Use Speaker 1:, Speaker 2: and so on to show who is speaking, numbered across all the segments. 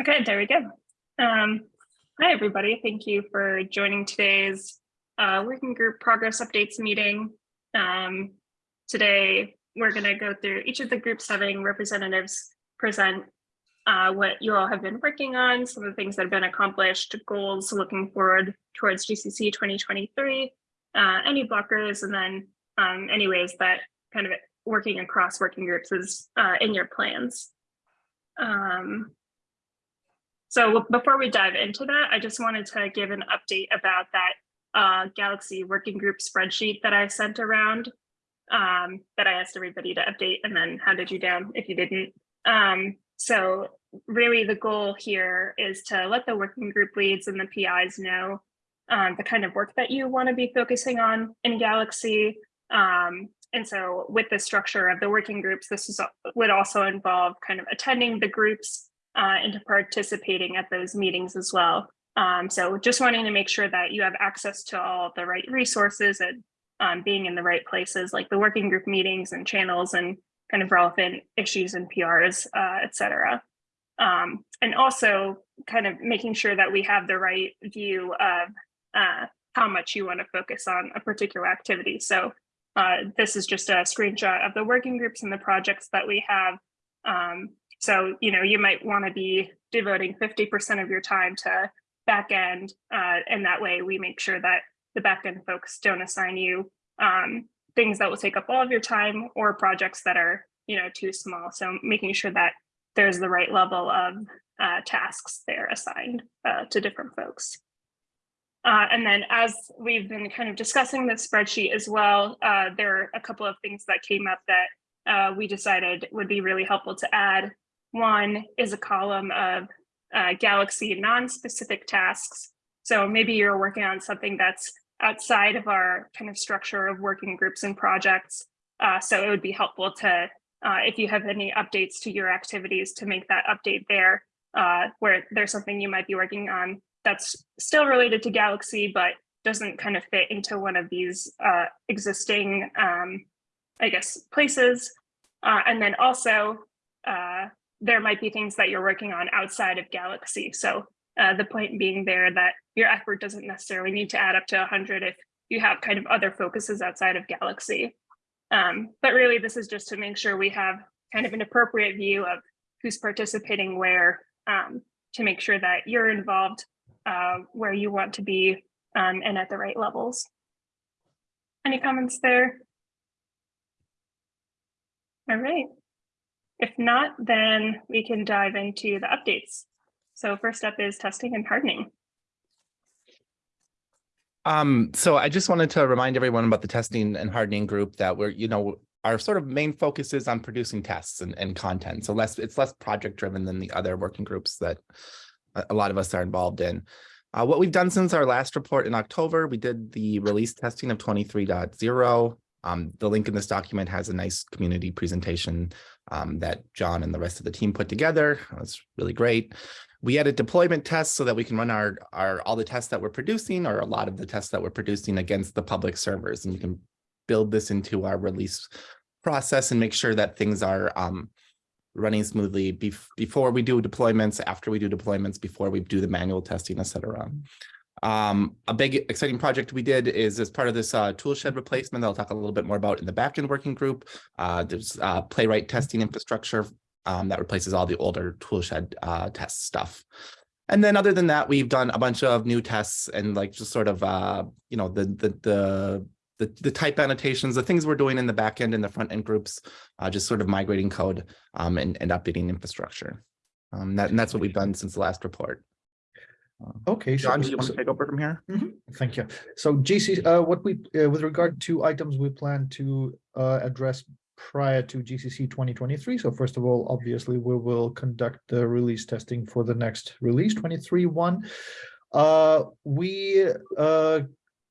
Speaker 1: Okay, there we go. Um, hi, everybody. Thank you for joining today's uh, working group progress updates meeting. Um, today, we're going to go through each of the groups having representatives present uh, what you all have been working on, some of the things that have been accomplished, goals looking forward towards GCC 2023, uh, any blockers, and then um, any ways that kind of working across working groups is uh, in your plans. Um, so before we dive into that, I just wanted to give an update about that uh, Galaxy working group spreadsheet that I sent around um, that I asked everybody to update and then handed you down if you didn't. Um, so really the goal here is to let the working group leads and the PIs know um, the kind of work that you want to be focusing on in Galaxy. Um, and so with the structure of the working groups, this is, would also involve kind of attending the groups uh, into participating at those meetings as well. Um, so just wanting to make sure that you have access to all the right resources and um, being in the right places like the working group meetings and channels and kind of relevant issues and PRs, uh, et cetera. Um, and also kind of making sure that we have the right view of uh, how much you want to focus on a particular activity. So uh, this is just a screenshot of the working groups and the projects that we have. Um, so, you know, you might want to be devoting 50% of your time to backend, uh, and that way we make sure that the backend folks don't assign you um, things that will take up all of your time or projects that are, you know, too small. So making sure that there's the right level of uh, tasks there assigned uh, to different folks. Uh, and then as we've been kind of discussing the spreadsheet as well, uh, there are a couple of things that came up that uh, we decided would be really helpful to add. One is a column of uh, Galaxy non-specific tasks. So maybe you're working on something that's outside of our kind of structure of working groups and projects. Uh, so it would be helpful to, uh, if you have any updates to your activities, to make that update there, where there's something you might be working on that's still related to Galaxy, but doesn't kind of fit into one of these uh, existing, um, I guess, places. Uh, and then also, uh, there might be things that you're working on outside of Galaxy. So uh, the point being there that your effort doesn't necessarily need to add up to 100 if you have kind of other focuses outside of Galaxy. Um, but really, this is just to make sure we have kind of an appropriate view of who's participating where um, to make sure that you're involved uh, where you want to be um, and at the right levels. Any comments there? All right. If not, then we can dive into the updates. So first up is testing and hardening.
Speaker 2: Um, so I just wanted to remind everyone about the testing and hardening group that we're, you know, our sort of main focus is on producing tests and, and content. So less, it's less project driven than the other working groups that a lot of us are involved in. Uh, what we've done since our last report in October, we did the release testing of 23.0. Um, the link in this document has a nice community presentation um, that John and the rest of the team put together. It's really great. We added deployment tests so that we can run our, our all the tests that we're producing or a lot of the tests that we're producing against the public servers. And you can build this into our release process and make sure that things are um, running smoothly bef before we do deployments, after we do deployments, before we do the manual testing, et cetera. Um, a big exciting project we did is as part of this uh, toolshed replacement that I'll talk a little bit more about in the backend working group. Uh, there's uh, playwright testing infrastructure um, that replaces all the older toolshed uh, test stuff. And then other than that, we've done a bunch of new tests and like just sort of, uh, you know, the, the, the the, the type annotations, the things we're doing in the backend and the front end groups, uh, just sort of migrating code um, and, and updating infrastructure. Um, that, and that's what we've done since the last report. Uh,
Speaker 3: Okay, so,
Speaker 2: John, do you want
Speaker 3: so-
Speaker 2: to take over from here?
Speaker 3: Mhm, thank you. So GC, uh, what we, uh, with regard to items we plan to, uh, address prior to GCC 2023. So first of all, obviously, we will conduct the release testing for the next release 23 one. Uh, we, uh,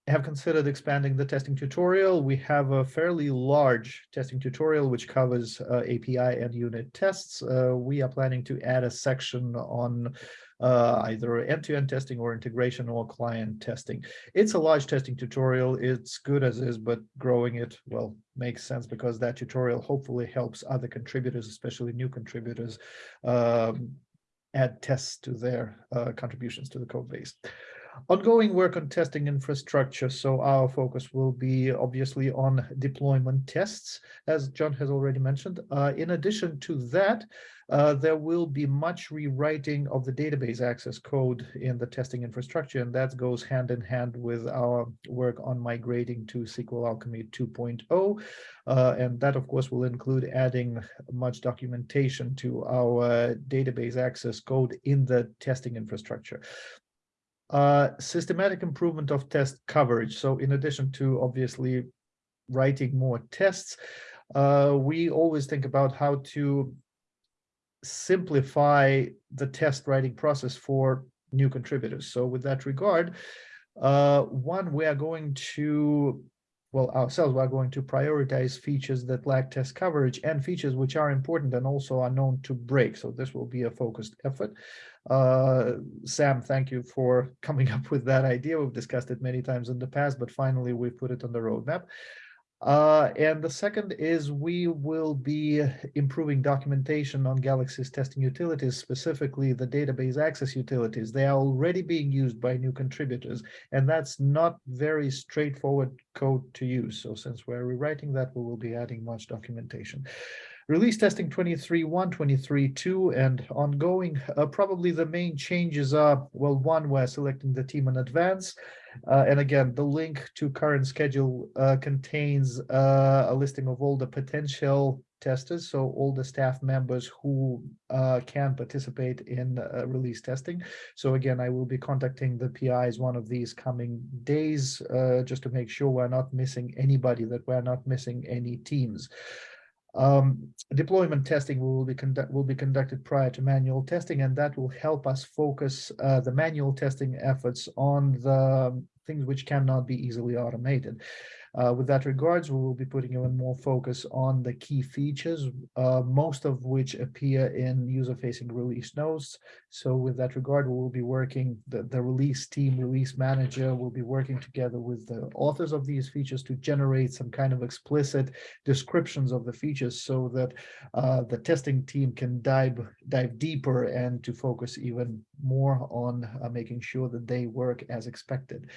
Speaker 3: have considered expanding the testing tutorial. We have a fairly large testing tutorial which covers uh, API and unit tests. Uh, we are planning to add a section on uh, either end-to-end testing or integration or client testing. It's a large testing tutorial. It's good as is, but growing it, well, makes sense because that tutorial hopefully helps other contributors, especially new contributors, um, add tests to their uh, contributions to the code base. Ongoing work on testing infrastructure. So our focus will be obviously on deployment tests, as John has already mentioned. Uh, in addition to that, uh, there will be much rewriting of the database access code in the testing infrastructure, and that goes hand in hand with our work on migrating to SQLAlchemy 2.0. Uh, and that, of course, will include adding much documentation to our database access code in the testing infrastructure. Uh, systematic improvement of test coverage. So in addition to obviously writing more tests, uh, we always think about how to simplify the test writing process for new contributors. So with that regard, uh, one, we are going to, well, ourselves, we are going to prioritize features that lack test coverage and features which are important and also are known to break. So this will be a focused effort. Uh, Sam, thank you for coming up with that idea. We've discussed it many times in the past, but finally we put it on the roadmap. Uh, and the second is we will be improving documentation on Galaxy's testing utilities, specifically the database access utilities. They are already being used by new contributors, and that's not very straightforward code to use. So since we're rewriting that, we will be adding much documentation. Release testing 23.1, 23.2, and ongoing. Uh, probably the main changes are, well, one, we're selecting the team in advance. Uh, and again, the link to current schedule uh, contains uh, a listing of all the potential testers, so all the staff members who uh, can participate in uh, release testing. So again, I will be contacting the PIs one of these coming days, uh, just to make sure we're not missing anybody, that we're not missing any teams. Um, deployment testing will be will be conducted prior to manual testing, and that will help us focus uh, the manual testing efforts on the things which cannot be easily automated. Uh, with that regards, we will be putting even more focus on the key features, uh, most of which appear in user-facing release notes. So with that regard, we will be working, the, the release team, release manager will be working together with the authors of these features to generate some kind of explicit descriptions of the features so that uh, the testing team can dive, dive deeper and to focus even more on uh, making sure that they work as expected.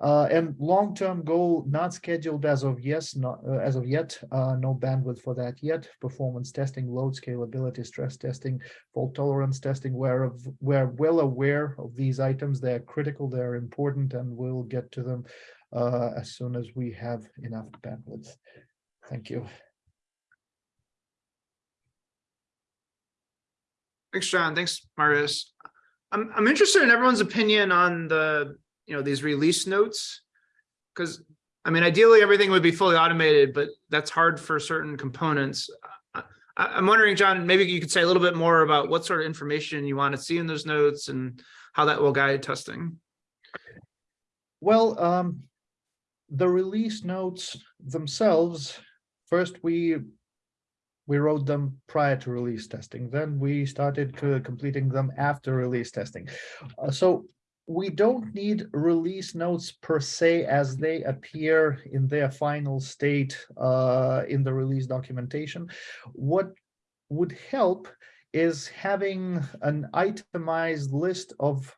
Speaker 3: Uh, and long-term goal not scheduled as of yes, not uh, as of yet, uh, no bandwidth for that yet. Performance testing, load scalability, stress testing, fault tolerance testing. We're we're well aware of these items. They're critical. They're important, and we'll get to them uh, as soon as we have enough bandwidth. Thank you.
Speaker 4: Thanks, John. Thanks, Marius. I'm I'm interested in everyone's opinion on the you know, these release notes. Because I mean, ideally, everything would be fully automated, but that's hard for certain components. I, I'm wondering, John, maybe you could say a little bit more about what sort of information you want to see in those notes and how that will guide testing.
Speaker 3: Well, um, the release notes themselves, first we we wrote them prior to release testing. Then we started completing them after release testing. Uh, so we don't need release notes per se as they appear in their final state uh, in the release documentation. What would help is having an itemized list of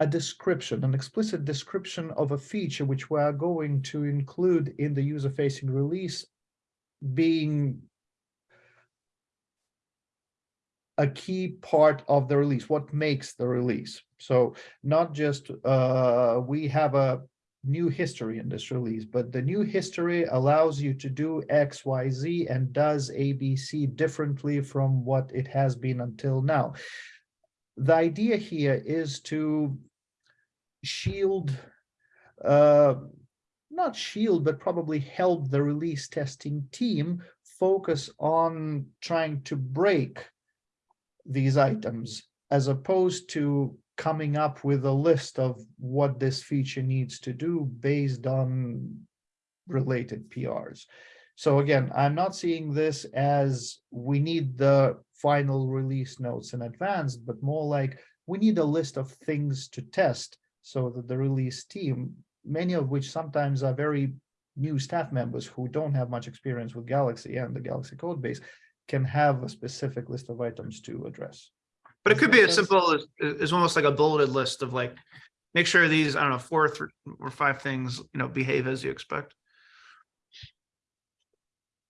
Speaker 3: a description, an explicit description of a feature which we are going to include in the user-facing release being a key part of the release, what makes the release. So not just uh, we have a new history in this release, but the new history allows you to do X, Y, Z and does ABC differently from what it has been until now. The idea here is to shield, uh, not shield, but probably help the release testing team focus on trying to break these items as opposed to coming up with a list of what this feature needs to do based on related PRs. So again, I'm not seeing this as we need the final release notes in advance, but more like we need a list of things to test so that the release team, many of which sometimes are very new staff members who don't have much experience with Galaxy and the Galaxy code base, can have a specific list of items to address.
Speaker 4: But it could be as simple as, as almost like a bulleted list of like, make sure these, I don't know, four or five things, you know, behave as you expect.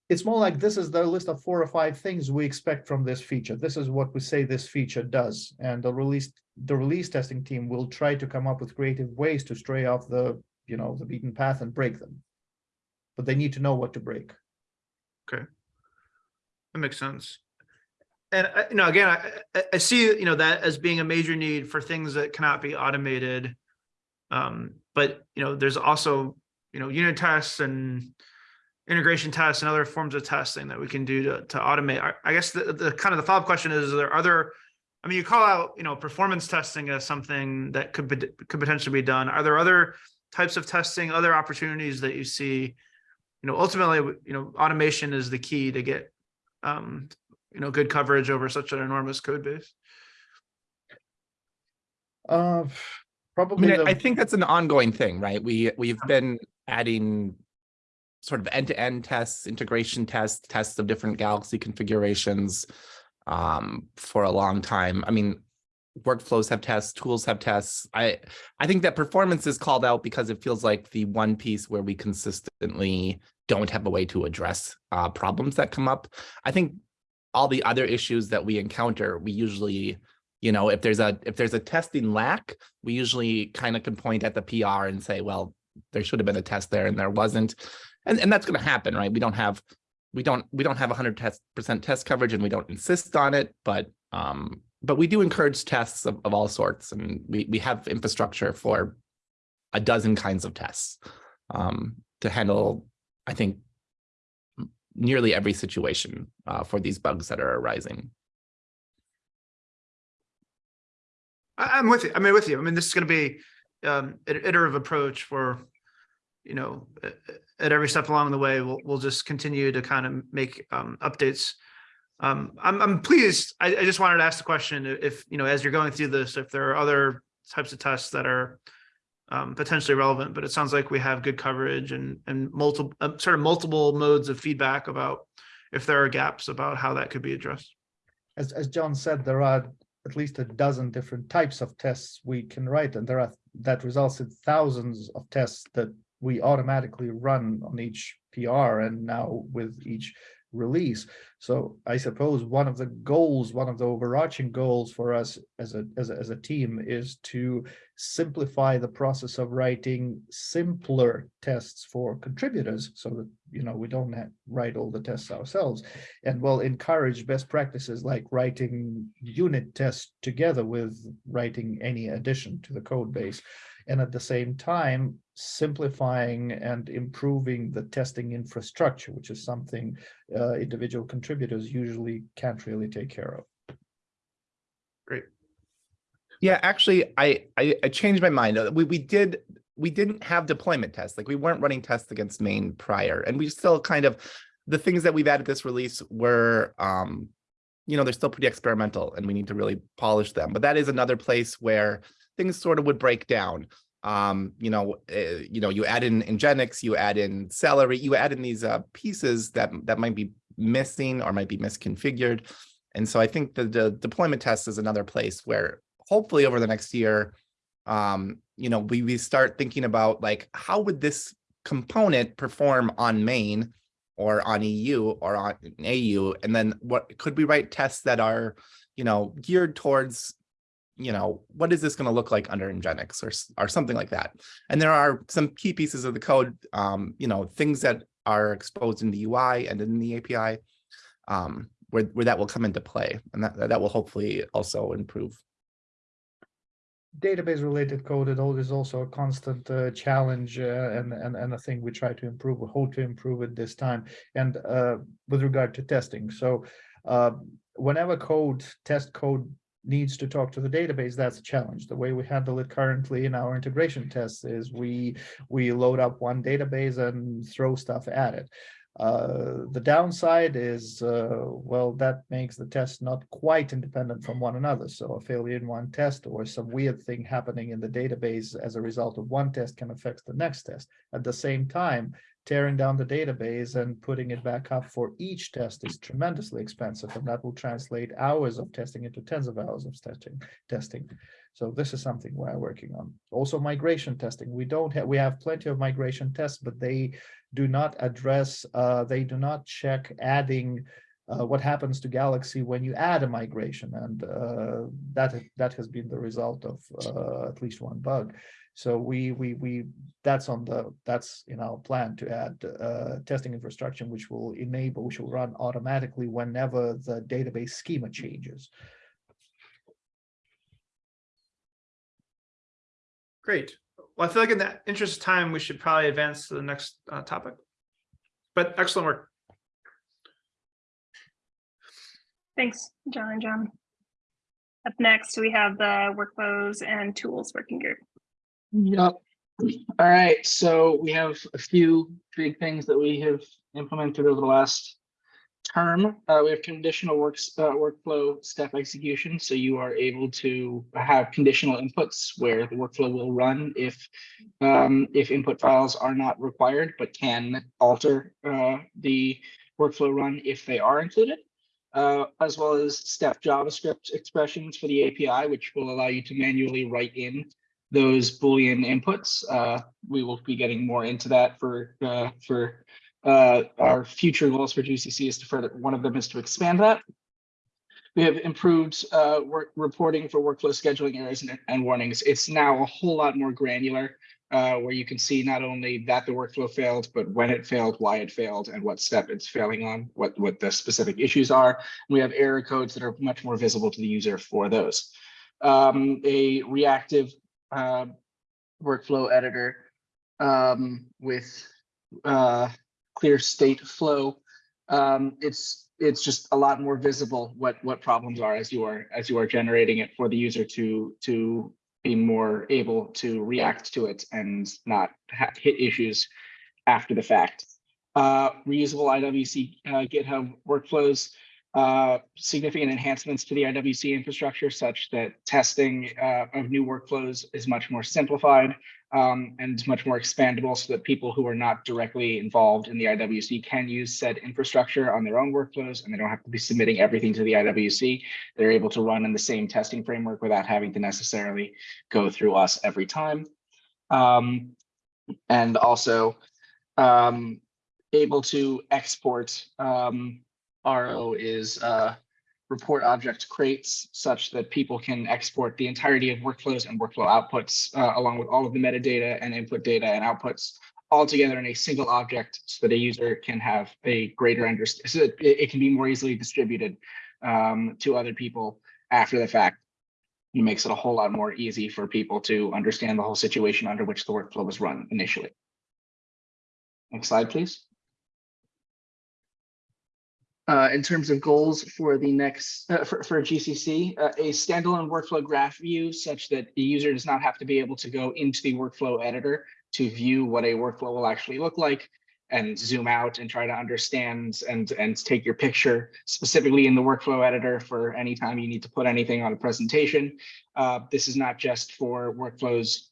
Speaker 3: It's more like this is the list of four or five things we expect from this feature. This is what we say this feature does. And the release, the release testing team will try to come up with creative ways to stray off the, you know, the beaten path and break them. But they need to know what to break. Okay.
Speaker 4: That makes sense. And, uh, you know, again, I, I, see, you know, that as being a major need for things that cannot be automated. Um, but, you know, there's also, you know, unit tests and integration tests and other forms of testing that we can do to, to automate. I, guess the, the kind of the follow-up question is, are there other, I mean, you call out, you know, performance testing as something that could, pot- could potentially be done. Are there other types of testing, other opportunities that you see? You know, ultimately, you know, automation is the key to get um, you know, good coverage over such an enormous code base.
Speaker 3: Uh,
Speaker 2: I
Speaker 3: probably,
Speaker 2: mean, I-
Speaker 3: the-
Speaker 2: I think that's an ongoing thing, right? We, we've been adding sort of end-to-end tests, integration tests, tests of different Galaxy configurations um, for a long time. I mean, workflows have tests, tools have tests. I, I think that performance is called out because it feels like the one piece where we consistently don't have a way to address uh, problems that come up. I think all the other issues that we encounter, we usually, you know, if there's a if there's a testing lack, we usually kind of can point at the PR and say, well, there should have been a test there and there wasn't. And and that's going to happen, right? We don't have we don't we don't have 100 test percent test coverage and we don't insist on it, but um but we do encourage tests of, of all sorts and we we have infrastructure for a dozen kinds of tests um to handle I think nearly every situation uh, for these bugs that are arising.
Speaker 4: I'm with you. I mean, with you. I mean, this is going to be um, an iterative approach for, you know, at every step along the way, we'll, we'll just continue to kind of make um, updates. Um, I'm, I'm pleased. I, I just wanted to ask the question if, you know, as you're going through this, if there are other types of tests that are um, potentially relevant, but it sounds like we have good coverage and, and multiple, uh, sort of multiple modes of feedback about if there are gaps about how that could be addressed.
Speaker 3: as, as John said, there are at least a dozen different types of tests we can write, and there are, that results in thousands of tests that we automatically run on each PR and now with each release. So I suppose one of the goals, one of the overarching goals for us as a, as a, as a team is to simplify the process of writing simpler tests for contributors so that, you know, we don't write all the tests ourselves and will encourage best practices like writing unit tests together with writing any addition to the code base. And at the same time, simplifying and improving the testing infrastructure, which is something uh, individual contributors usually can't really take care of. Great.
Speaker 2: Yeah, actually, I, I I changed my mind. We we did we didn't have deployment tests. Like we weren't running tests against main prior, and we still kind of the things that we've added this release were um you know they're still pretty experimental and we need to really polish them. But that is another place where things sort of would break down. Um, you know, uh, you know, you add in Nginx, you add in Celery, you add in these uh, pieces that that might be missing or might be misconfigured. And so I think the, the deployment test is another place where hopefully over the next year, um, you know, we, we start thinking about like, how would this component perform on main or on EU or on AU? And then what, could we write tests that are, you know, geared towards, you know, what is this going to look like under Nginx or, or something like that? And there are some key pieces of the code, um, you know, things that are exposed in the UI and in the API, um, where, where that will come into play. And that, that will hopefully also improve
Speaker 3: database related code it al- is also a constant uh, challenge uh, and, and and a thing we try to improve we hope to improve it this time and uh, with regard to testing so uh, whenever code test code needs to talk to the database that's a challenge the way we handle it currently in our integration tests is we we load up one database and throw stuff at it Uh, the downside is, uh, well, that makes the test not quite independent from one another. So a failure in one test or some weird thing happening in the database as a result of one test can affect the next test. At the same time, tearing down the database and putting it back up for each test is tremendously expensive, and that will translate hours of testing into tens of hours of testing, testing. So this is something we're working on. Also migration testing. We don't have, we have plenty of migration tests, but they do not address, uh, they do not check adding uh, what happens to Galaxy when you add a migration, and uh, that that has been the result of uh, at least one bug. So we we we that's on the that's in our plan to add uh, testing infrastructure, which will enable, which will run automatically whenever the database schema changes.
Speaker 4: Great. Well, I feel like in the interest of time, we should probably advance to the next uh, topic. But excellent work.
Speaker 1: Thanks, John and John. Up next, we have the workflows and tools working group.
Speaker 5: Yep. All right, so we have a few big things that we have implemented over the last term. Uh, we have conditional works, uh, workflow step execution, so you are able to have conditional inputs where the workflow will run if um, if input files are not required, but can alter uh, the workflow run if they are included. Uh, as well as step JavaScript expressions for the API, which will allow you to manually write in those Boolean inputs. Uh, we will be getting more into that for uh, for uh, our future goals for GCC is to further, one of them is to expand that. We have improved uh, work reporting for workflow scheduling errors and, and warnings. It's now a whole lot more granular uh, where you can see not only that the workflow failed, but when it failed, why it failed, and what step it's failing on, what, what the specific issues are. We have error codes that are much more visible to the user for those. Um, a reactive uh, workflow editor um, with uh, clear state flow. Um, it's it's just a lot more visible what what problems are as you are as you are generating it for the user to to be more able to react to it and not hit issues after the fact. Uh, reusable IWC uh, GitHub workflows uh, significant enhancements to the IWC infrastructure such that testing uh, of new workflows is much more simplified um, and much more expandable so that people who are not directly involved in the IWC can use said infrastructure on their own workflows and they don't have to be submitting everything to the IWC. They're able to run in the same testing framework without having to necessarily go through us every time. Um, and also um, able to export um, RO is uh, report object crates such that people can export the entirety of workflows and workflow outputs uh, along with all of the metadata and input data and outputs all together in a single object so that a user can have a greater understanding so that it, can be more easily distributed um, to other people after the fact. It makes it a whole lot more easy for people to understand the whole situation under which the workflow was run initially. Next slide, please. Uh, in terms of goals for the next uh, for, for GCC, uh, a standalone workflow graph view such that the user does not have to be able to go into the workflow editor to view what a workflow will actually look like and zoom out and try to understand and and take your picture specifically in the workflow editor for any time you need to put anything on a presentation. Uh, this is not just for workflows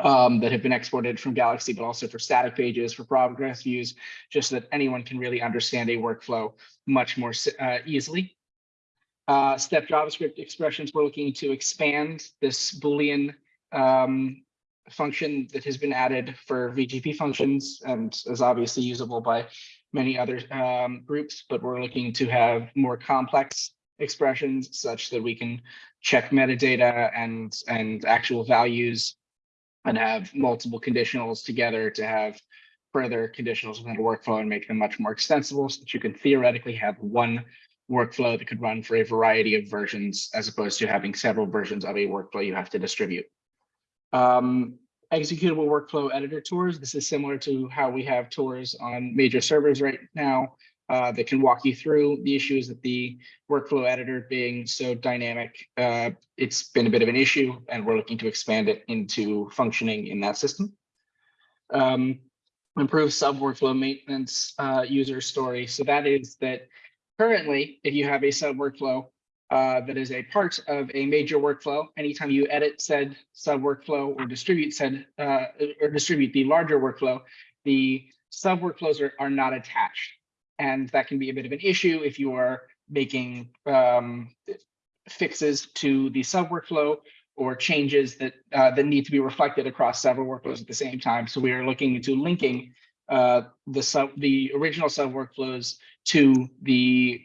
Speaker 5: um, that have been exported from Galaxy, but also for static pages, for progress views, just so that anyone can really understand a workflow much more uh, easily. Uh, step JavaScript expressions, we're looking to expand this Boolean um, function that has been added for VGP functions and is obviously usable by many other um, groups, but we're looking to have more complex expressions such that we can check metadata and, and actual values and have multiple conditionals together to have further conditionals within a workflow and make them much more extensible so that you can theoretically have one workflow that could run for a variety of versions as opposed to having several versions of a workflow you have to distribute. Um, executable workflow editor tours. This is similar to how we have tours on major servers right now uh, that can walk you through the issues that the workflow editor being so dynamic. Uh, it's been a bit of an issue and we're looking to expand it into functioning in that system. Um, improve sub workflow maintenance uh, user story. So that is that currently, if you have a sub workflow uh, that is a part of a major workflow, anytime you edit said sub workflow or distribute said uh, or distribute the larger workflow, the sub workflows are, are not attached. And that can be a bit of an issue if you are making um, fixes to the sub workflow or changes that uh, that need to be reflected across several workflows at the same time. So we are looking into linking uh, the sub the original sub workflows to the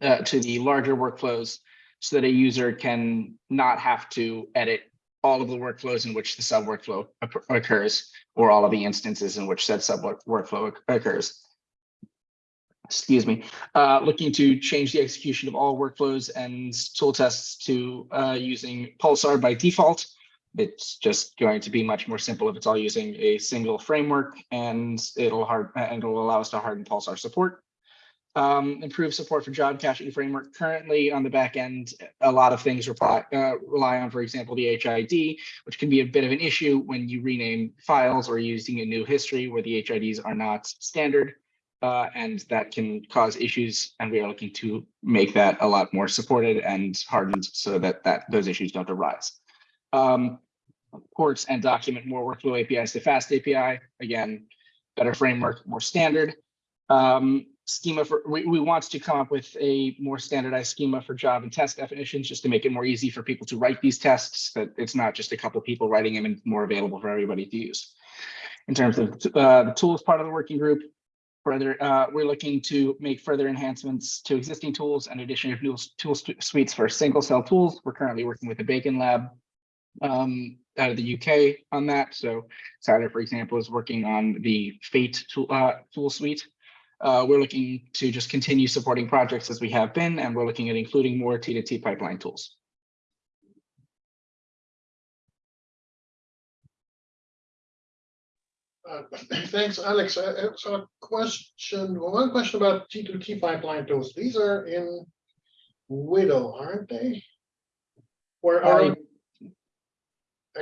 Speaker 5: uh, to the larger workflows so that a user can not have to edit all of the workflows in which the sub workflow occurs or all of the instances in which said sub workflow occurs. Excuse me, uh, looking to change the execution of all workflows and tool tests to uh, using Pulsar by default. It's just going to be much more simple if it's all using a single framework and it'll hard and it'll allow us to harden Pulsar support. Um, improve support for job caching framework. Currently on the back end, a lot of things rely, uh, rely on, for example, the HID, which can be a bit of an issue when you rename files or using a new history where the HIDs are not standard. Uh, and that can cause issues, and we are looking to make that a lot more supported and hardened so that that those issues don't arise. Um, ports and document more workflow APIs to FastAPI. Again, better framework, more standard. Um, schema for we, we want to come up with a more standardized schema for job and test definitions just to make it more easy for people to write these tests, that it's not just a couple people writing them and more available for everybody to use. In terms of uh, the tools part of the working group, Further, uh, we're looking to make further enhancements to existing tools and addition of new tool suites for single cell tools. We're currently working with the Bacon Lab um, out of the UK on that. So Tyler, for example, is working on the Fate tool, uh, tool suite. Uh, we're looking to just continue supporting projects as we have been, and we're looking at including more T2T pipeline tools.
Speaker 6: Uh, Thanks, Alex. Uh, uh, So a question, well, one question about T two T pipeline tools. These are in WDL, aren't they? Or are?
Speaker 5: I-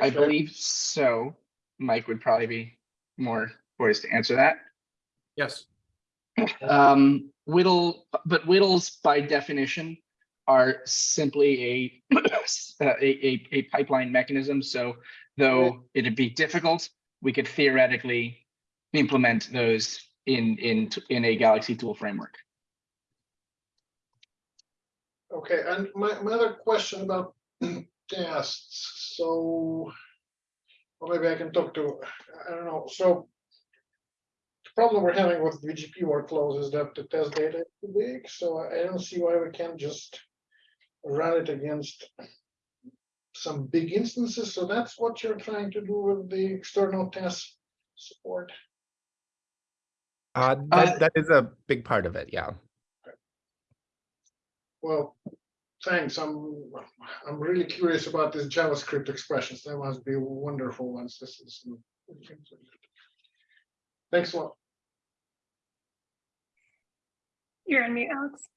Speaker 5: I believe so. Mike would probably be more poised to answer that.
Speaker 4: Yes.
Speaker 5: Um, WDL, but WDLs by definition are simply a, a, a, a pipeline mechanism. So though it'd be difficult, we could theoretically implement those in, in, in a Galaxy tool framework.
Speaker 6: Okay, and my, my other question about tests, so. Or maybe I can talk to, I don't know, so. The problem we're having with VGP workflows is that the test data is too big, so I don't see why we can't just. Run it against. Some big instances, so that's what you're trying to do with the external test support.
Speaker 2: Uh,
Speaker 5: Uh,
Speaker 2: that, that is a big part of it, yeah.
Speaker 6: Well, thanks. I'm, I'm really curious about these JavaScript expressions. They must be wonderful once this is. Thanks a lot.
Speaker 1: You're on mute, Alex.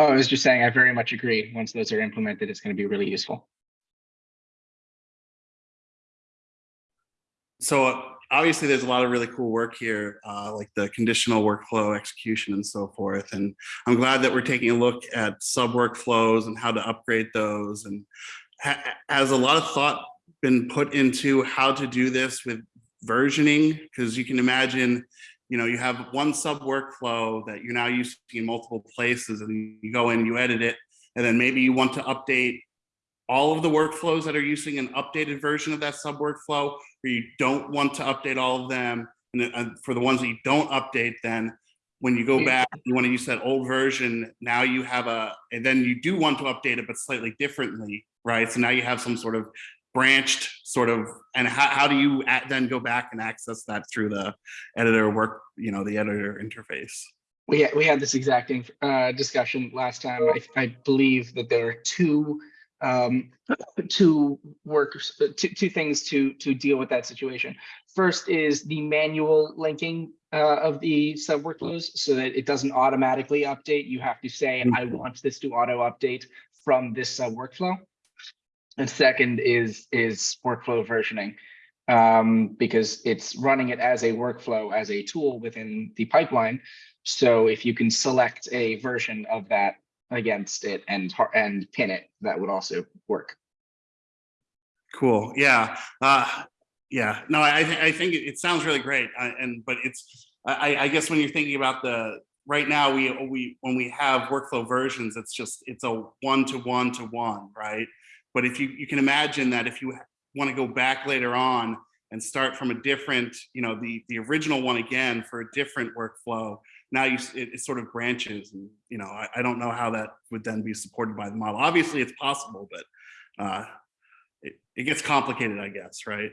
Speaker 5: Oh, I was just saying, I very much agree. Once those are implemented, it's going to be really useful.
Speaker 7: so obviously there's a lot of really cool work here, uh, like the conditional workflow execution and so forth. And I'm glad that we're taking a look at sub workflows and how to upgrade those. And ha has a lot of thought been put into how to do this with versioning? Because you can imagine, you know, you have one sub workflow that you're now using in multiple places and you go in, you edit it, and then maybe you want to update all of the workflows that are using an updated version of that sub workflow, or you don't want to update all of them. And uh, for the ones that you don't update, then when you go back, you want to use that old version. Now you have a, and then you do want to update it, but slightly differently, right? So now you have some sort of branched sort of, and how, how do you at- then go back and access that through the editor work, you know, the editor interface?
Speaker 5: We had, we had this exact uh, discussion last time. I, I believe that there are two um, two workers, uh, two, two things to to deal with that situation. First is the manual linking uh, of the sub workflows so that it doesn't automatically update. You have to say, I want this to auto update from this sub workflow. And second is is workflow versioning. um, because it's running it as a workflow, as a tool within the pipeline. So if you can select a version of that against it and and pin it, that would also work.
Speaker 7: Cool, yeah, uh, yeah, no, I, I I think it, sounds really great, uh, and, but it's, I, I- I guess when you're thinking about the, right now, we, we, when we have workflow versions, it's just, it's a one to one to one, right? But if you, you can imagine that if you want to go back later on and start from a different, you know, the, the original one again for a different workflow, now you, it, it sort of branches and, you know, I, I don't know how that would then be supported by the model. Obviously, it's possible, but, uh, it, it gets complicated, I guess, right?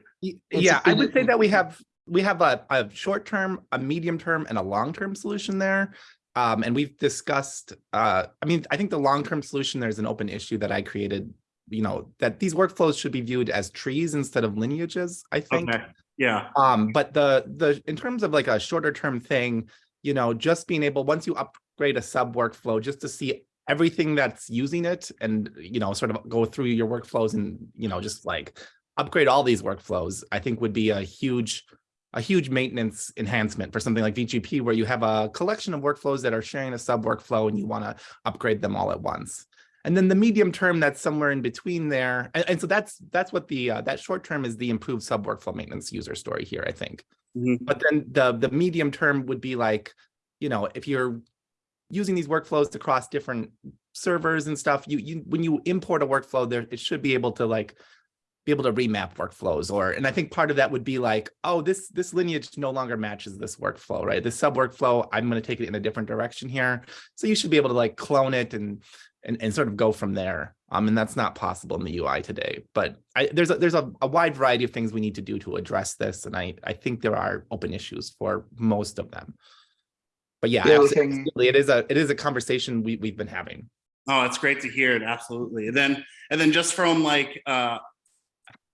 Speaker 2: Yeah, I would say that we have, we have a, a short term, a medium term and a long term solution there. Um, and we've discussed, uh, I mean, I think the long term solution, there's an open issue that I created. You know, that these workflows should be viewed as trees instead of lineages, I think.
Speaker 7: Okay, yeah,
Speaker 2: Um, but the, the, in terms of like a shorter term thing, you know, just being able, once you upgrade a sub workflow, just to see everything that's using it and, you know, sort of go through your workflows and, you know, just like upgrade all these workflows, I think would be a huge, a huge maintenance enhancement for something like VGP where you have a collection of workflows that are sharing a sub workflow and you want to upgrade them all at once. And then the medium term, that's somewhere in between there. And, and so that's, that's what the, uh, that short term is the improved sub workflow maintenance user story here, I think.
Speaker 7: Mhm.
Speaker 2: But then the, the medium term would be like, you know, if you're using these workflows across different servers and stuff, you, you, when you import a workflow there, it should be able to like be able to remap workflows or, and I think part of that would be like, oh, this, this lineage no longer matches this workflow, right? This sub workflow, I'm going to take it in a different direction here. So you should be able to like clone it and, and, and sort of go from there. Um, and that's not possible in the UI today, but I, there's a, there's a, a wide variety of things we need to do to address this. And I, I think there are open issues for most of them. But yeah,
Speaker 5: The other
Speaker 2: abso-
Speaker 5: thing-
Speaker 2: absolutely, it is a, it is a conversation we, we've been having.
Speaker 7: oh, it's great to hear it, absolutely. And then, and then just from like, uh,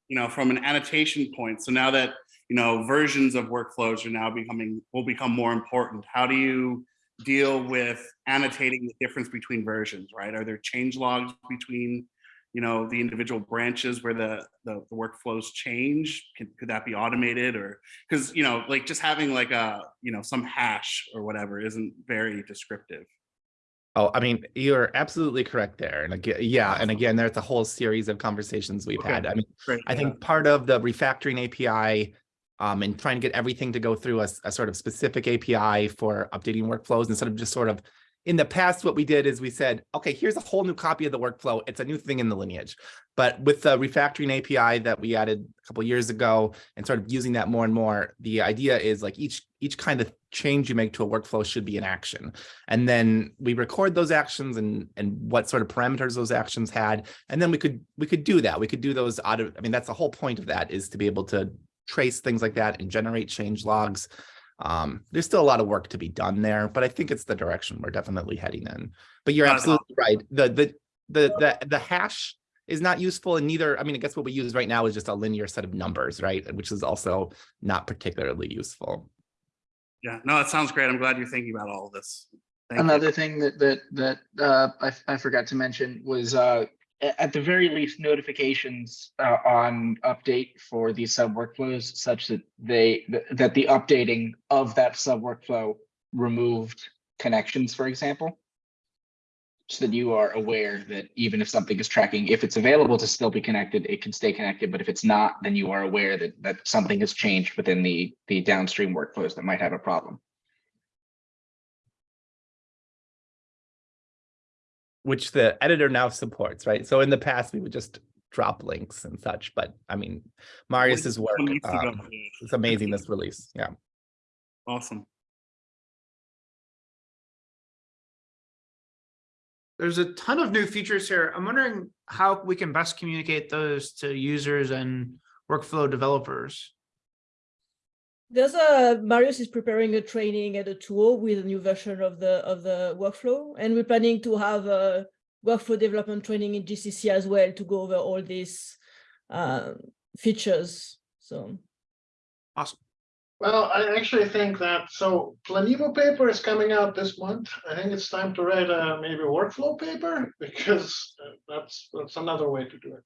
Speaker 7: you know, from an annotation point, so now that, you know, versions of workflows are now becoming, will become more important, how do you deal with annotating the difference between versions, right? Are there change logs between, you know, the individual branches where the, the, the workflows change? Could, could that be automated or, because, you know, like just having like a, you know, some hash or whatever isn't very descriptive.
Speaker 2: Oh, I mean, you're absolutely correct there. And again, yeah, and again, there's a whole series of conversations we've
Speaker 7: Okay.
Speaker 2: had. I mean,
Speaker 7: Great.
Speaker 2: I
Speaker 7: yeah.
Speaker 2: think part of the refactoring API um, and trying to get everything to go through a sort of specific API for updating workflows instead of just sort of in the past, what we did is we said, okay, here's a whole new copy of the workflow. It's a new thing in the lineage. But with the refactoring API that we added a couple years ago and sort of using that more and more, the idea is like each each kind of change you make to a workflow should be an action. And then we record those actions and and what sort of parameters those actions had. And then we could we could do that. We could do those out of, I mean, that's the whole point of that is to be able to trace things like that and generate change logs. Um, there's still a lot of work to be done there, but I think it's the direction we're definitely heading in. But you're absolutely right. The the the the the hash is not useful and neither, I mean, I guess what we use right now is just a linear set of numbers, right? Which is also not particularly useful.
Speaker 7: Yeah, no, that sounds great. I'm glad you're thinking about all of this. Thank you.
Speaker 5: Another thing that that that uh I I forgot to mention was uh a- at the very least notifications uh on update for these sub workflows such that they th- that the updating of that sub workflow removed connections, for example. So that you are aware that even if something is tracking, if it's available to still be connected, it can stay connected, but if it's not, then you are aware that that something has changed within the the downstream workflows that might have a problem.
Speaker 2: Which the editor now supports, right? So in the past, we would just drop links and such, but I mean, Marius's work,
Speaker 7: Some weeks ago,
Speaker 2: um,
Speaker 7: yeah.
Speaker 2: it's amazing this release, yeah.
Speaker 7: Awesome.
Speaker 4: There's a ton of new features here. I'm wondering how we can best communicate those to users and workflow developers.
Speaker 8: There's a Marius is preparing a training and a tool with a new version of the of the workflow, and we're planning to have a workflow development training in GCC as well to go over all these uh, features. So
Speaker 4: Awesome.
Speaker 6: Well, I actually think that, so Planemo paper is coming out this month. I think it's time to write a maybe workflow paper because uh, that's, that's another way to do it.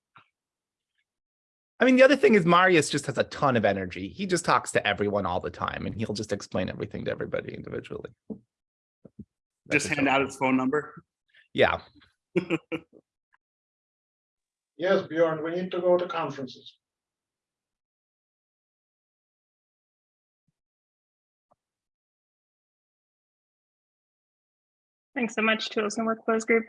Speaker 2: I mean, the other thing is Marius just has a ton of energy. He just talks to everyone all the time and he'll just explain everything to everybody individually.
Speaker 7: Just hand out his phone number.
Speaker 2: Yeah,
Speaker 6: Yes, Bjorn, we need to go to conferences.
Speaker 1: Thanks so much, Tools and Workflows Group.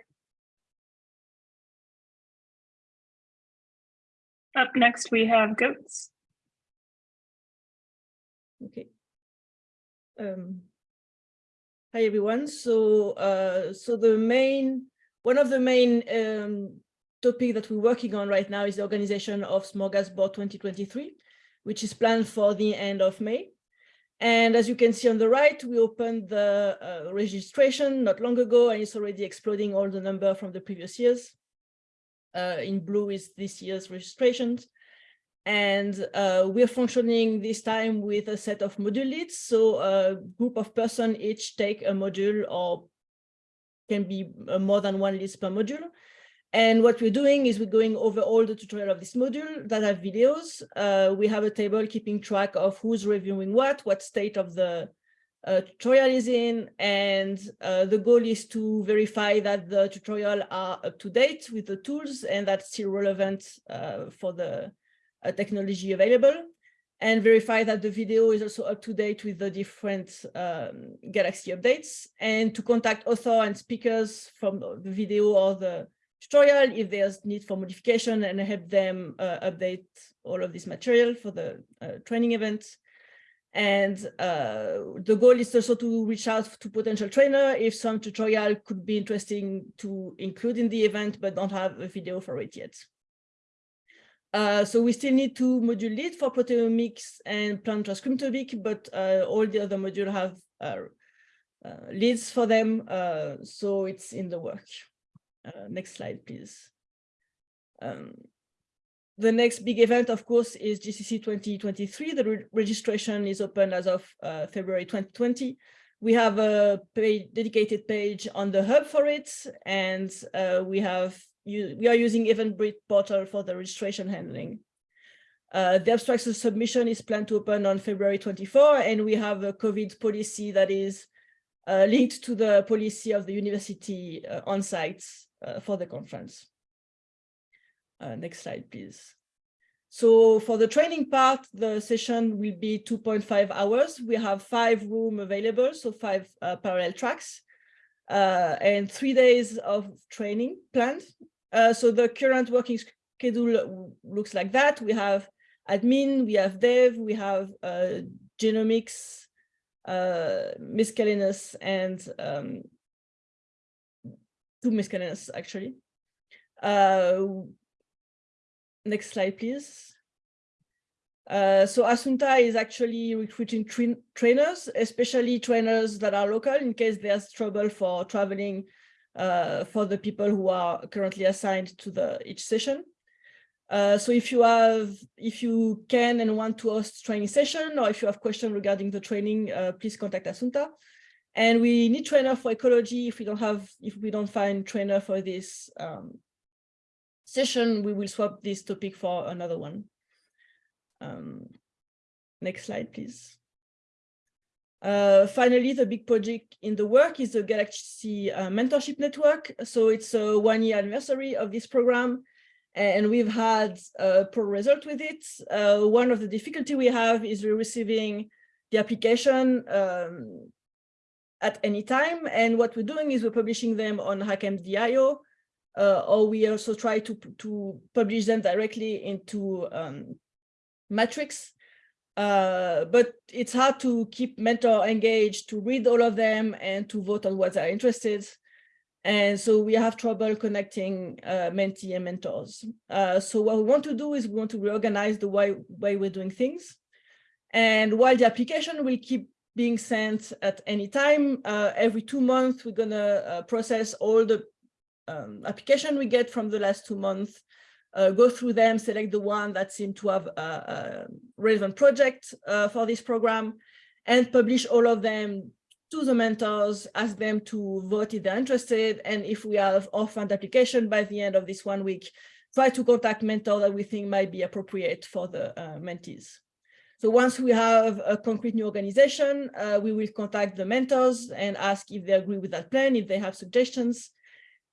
Speaker 1: Up next, we have goats.
Speaker 8: Okay. Um, hi everyone. So, uh, so the main, one of the main um, topic that we're working on right now is the organization of Smorgasbord 2023, which is planned for the end of May. And as you can see on the right, we opened the uh, registration not long ago, and it's already exploding all the number from the previous years. Uh, in blue is this year's registrations. And uh, we're functioning this time with a set of module leads. So a group of person each take a module or can be uh, more than one list per module. And what we're doing is we're going over all the tutorial of this module that have videos. Uh, we have a table keeping track of who's reviewing what, what state of the uh, tutorial is in, and uh, the goal is to verify that the tutorial are up to date with the tools and that's still relevant uh, for the technology available, and verify that the video is also up to date with the different um, Galaxy updates, and to contact author and speakers from the video or the tutorial if there's need for modification and help them uh, update all of this material for the uh, training events. And uh, the goal is also to reach out to potential trainer if some tutorial could be interesting to include in the event, but don't have a video for it yet. Uh, so we still need two module lead for proteomics and plant transcriptomic, but uh, all the other module have uh, uh leads for them. Uh, so it's in the work. Next slide, please. Um, the next big event, of course, is GCC 2023. The re registration is open as of uh, February 2020. We have a page, dedicated page on the hub for it, and uh, we have we are using Eventbrite portal for the registration handling. Uh, the abstract submission is planned to open on February 24, and we have a COVID policy that is uh, linked to the policy of the university uh, on site uh, for the conference. Uh, next slide, please. So for the training part, the session will be 2.5 hours. We have five room available, so five uh, parallel tracks, uh, and three days of training planned. Uh, so the current working schedule looks like that. We have admin, we have dev, we have uh, genomics, uh, miscellaneous, and um, two miscellaneous actually. Uh, next slide, please. Uh, so Assunta is actually recruiting tra trainers, especially trainers that are local in case there's trouble for traveling uh, for the people who are currently assigned to the each session. Uh, so if you have, if you can and want to host training session, or if you have questions regarding the training, uh, please contact Assunta. And we need trainer for ecology. If we don't have, if we don't find trainer for this um, session, we will swap this topic for another one. Um, next slide, please. Uh, finally, the big project in the work is the Galaxy uh, Mentorship Network. So it's a one year anniversary of this program and we've had a poor result with it. Uh, one of the difficulty we have is we're receiving the application um, at any time. And what we're doing is we're publishing them on HackMD.io, uh, or we also try to, to publish them directly into um, Matrix. Uh, but it's hard to keep mentor engaged, to read all of them and to vote on what they're interested. And so we have trouble connecting uh, mentee and mentors. Uh, so what we want to do is we want to reorganize the way, way we're doing things. And while the application will keep being sent at any time. Uh, every two months, we're going to uh, process all the um, application we get from the last two months, uh, go through them, select the one that seem to have a, a relevant project uh, for this program, and publish all of them to the mentors, ask them to vote if they're interested, and if we have orphaned application by the end of this one week, try to contact mentor that we think might be appropriate for the uh, mentees. So once we have a concrete new organization, uh, we will contact the mentors and ask if they agree with that plan, if they have suggestions.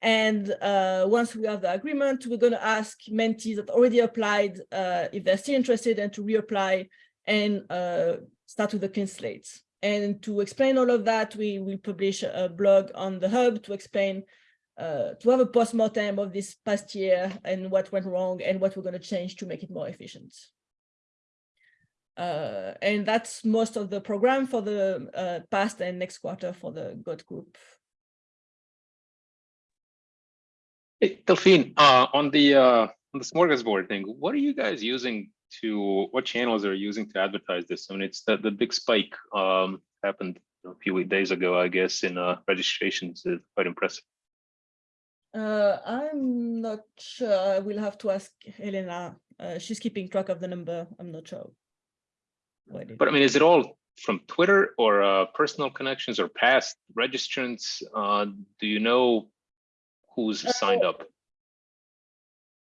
Speaker 8: And uh, once we have the agreement, we're going to ask mentees that already applied uh, if they're still interested and to reapply and uh, start with the clean slates. And to explain all of that, we will publish a blog on the hub to explain, uh, to have a postmortem of this past year and what went wrong and what we're going to change to make it more efficient. Uh, and that's most of the program for the uh, past and next quarter for the GOT group.
Speaker 9: Hey, Delphine, uh, on the, uh, on the smorgasbord thing, what are you guys using to, what channels are you using to advertise this? I mean, it's the, the big spike, um, happened a few days ago, I guess, in, uh, registrations, is quite impressive.
Speaker 8: Uh, I'm not sure. I will have to ask Helena. Uh, she's keeping track of the number. I'm not sure.
Speaker 9: But I mean, is it all from Twitter or, uh, personal connections or past registrants? Uh, do you know who's signed up?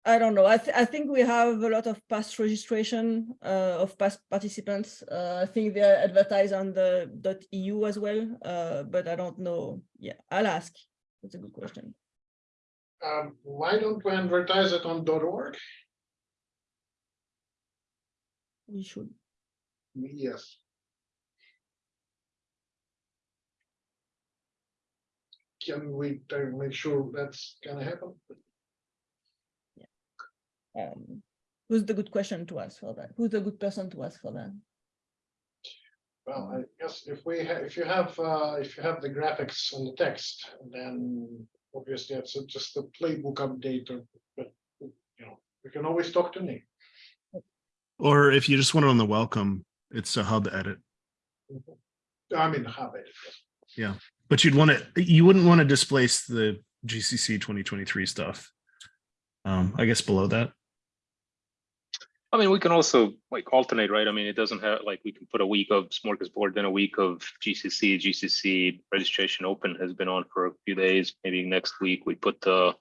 Speaker 8: I don't know. I, th I think we have a lot of past registration uh, of past participants. Uh, I think they're advertised on the .eu as well, uh, but I don't know. Yeah, I'll ask. That's a good question.
Speaker 6: Um, why don't we advertise it on .org?
Speaker 8: We should.
Speaker 6: Yes. Can we uh, make sure that's gonna happen?
Speaker 8: Um, who's the good question to ask for that? Who's the good person to ask for that?
Speaker 6: Well, I guess if we have, if you have, uh, if you have the graphics and the text, then obviously it's just a playbook update or, but, you know, we can always talk to Nick.
Speaker 10: Or if you just want it on the welcome, it's a hub edit.
Speaker 6: I mean, hub edit. it.
Speaker 10: But you'd want to, you wouldn't want to displace the GCC 2023 stuff. Um, I guess below that.
Speaker 9: I mean, we can also like alternate, right? I mean, it doesn't have, like, we can put a week of smorgasbord, then a week of GCC, GCC registration open has been on for a few days. Maybe next week we put the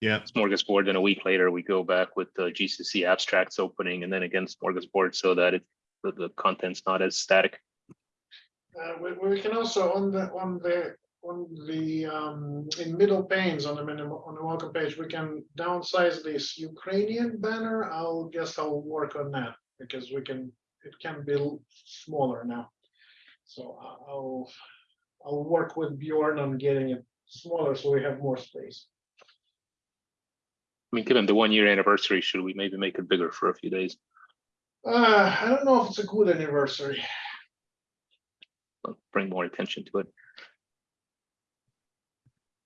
Speaker 10: Yeah.
Speaker 9: smorgasbord, then a week later we go back with the GCC abstracts opening and then again smorgasbord so that it, the, the content's not as static.
Speaker 6: Uh, we, we can also on the, on the, on the, um, in middle panes on the minimum, on the welcome page, we can downsize this Ukrainian banner. I'll guess I'll work on that because we can, it can be smaller now. So I- I'll, I'll work with Bjorn on getting it smaller so we have more space.
Speaker 9: I mean, given the one year anniversary, should we maybe make it bigger for a few days?
Speaker 6: Uh, I don't know if it's a good anniversary.
Speaker 9: Bring more attention to it.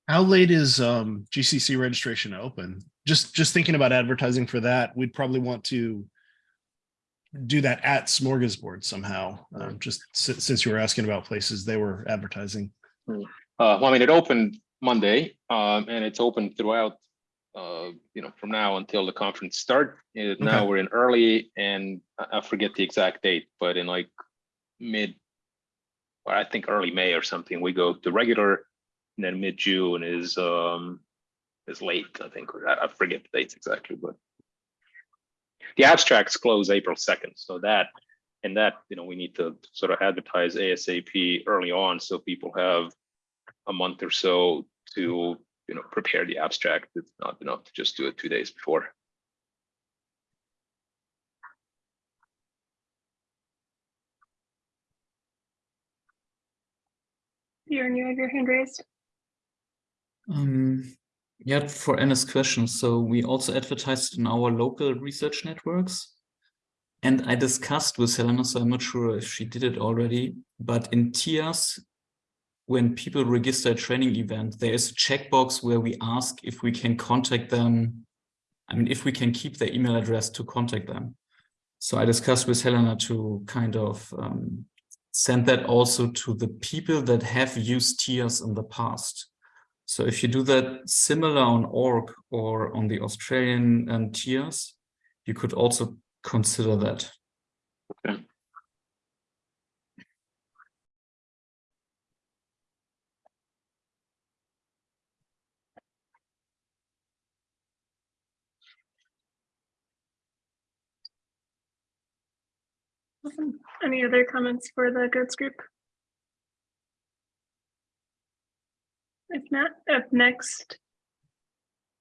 Speaker 10: How late is um GCC registration open? Just just thinking about advertising for that, we'd probably want to do that at Smorgasbord somehow. Um, just si- since you were asking about places they were advertising.
Speaker 9: Uh, well, I mean, it opened Monday, um, and it's open throughout, uh, you know, from now until the conference start. Now
Speaker 10: Okay.
Speaker 9: we're in early and I forget the exact date, but in like mid, or I think early May or something, we go to regular. And then mid-June is, um, is late, I think, or I I forget the dates exactly, but the abstracts close April second, so that, and that, you know, we need to sort of advertise ASAP early on, so people have a month or so to, you know, prepare the abstract. It's not enough to just do it two days before.
Speaker 1: Bjorn, you have your hand raised.
Speaker 11: Um, yeah, for Anna's question, so we also advertised in our local research networks. And I discussed with Helena, so I'm not sure if she did it already, but in TIaaS, when people register a training event, there is a checkbox where we ask if we can contact them. I mean, if we can keep their email address to contact them. So I discussed with Helena to kind of um, send that also to the people that have used TIaaS in the past. So if you do that similar on org or on the Australian um, TIaaS, you could also consider that.
Speaker 9: Okay.
Speaker 1: Awesome. Any other comments for the goods group? If not, up next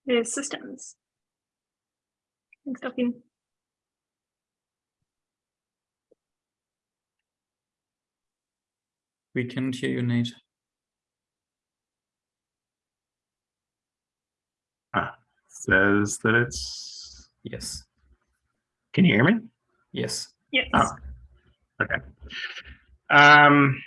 Speaker 1: is systems. Thanks, Delphine.
Speaker 11: We can't hear you, Nate.
Speaker 12: Ah, Says that it's,
Speaker 11: Yes.
Speaker 12: can you hear me?
Speaker 11: Yes.
Speaker 1: Yes.
Speaker 12: Oh. Okay. Um,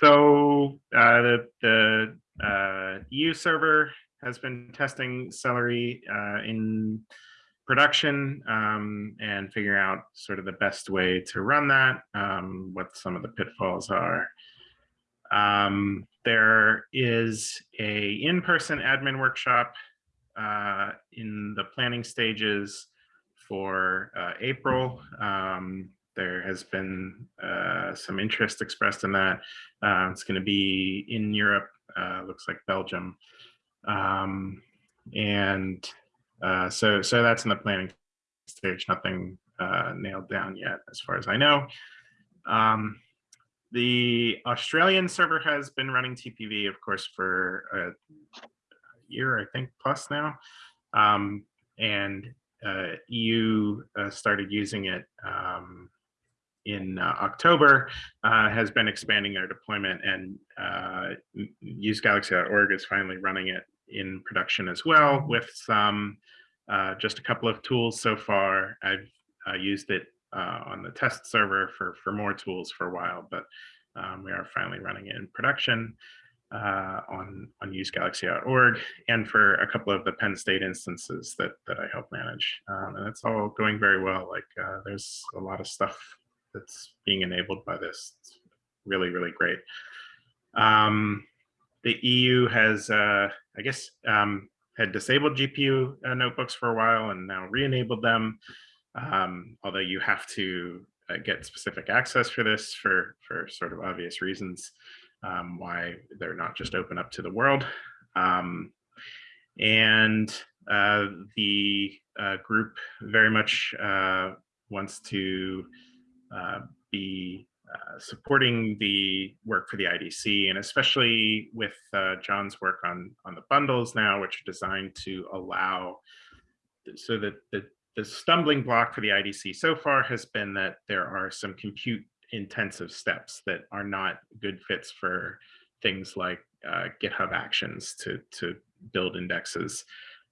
Speaker 12: so, uh, the, the, uh, EU server has been testing Celery, uh, in production, um, and figuring out sort of the best way to run that, um, what some of the pitfalls are. Um, there is a in-person admin workshop, uh, in the planning stages for uh, April. Um, there has been uh, some interest expressed in that. Uh, it's going to be in Europe, uh, looks like Belgium. Um, and uh, so, so that's in the planning stage, nothing uh, nailed down yet, as far as I know. Um, the Australian server has been running TPV, of course, for a year, I think, plus now. Um, and uh, uh, started using it um, in uh, October, uh, has been expanding their deployment and uh, usegalaxy.org is finally running it in production as well with some, uh, just a couple of tools so far. I've used it on the test server for, for more tools for a while, but um, we are finally running it in production uh, on on usegalaxy.org and for a couple of the Penn State instances that that I help manage. Um, and it's all going very well. Like uh, there's a lot of stuff that's being enabled by this. It's really, really great. Um, the EU has, uh, I guess, um, had disabled GPU uh, notebooks for a while and now re-enabled them. Um, although you have to uh, get specific access for this for for sort of obvious reasons um, why they're not just open up to the world. Um, and uh, the uh, group very much uh, wants to be uh, supporting the work for the IDC, and especially with uh, John's work on on the bundles now, which are designed to allow so that the the stumbling block for the IDC so far has been that there are some compute intensive steps that are not good fits for things like uh, GitHub Actions to to build indexes,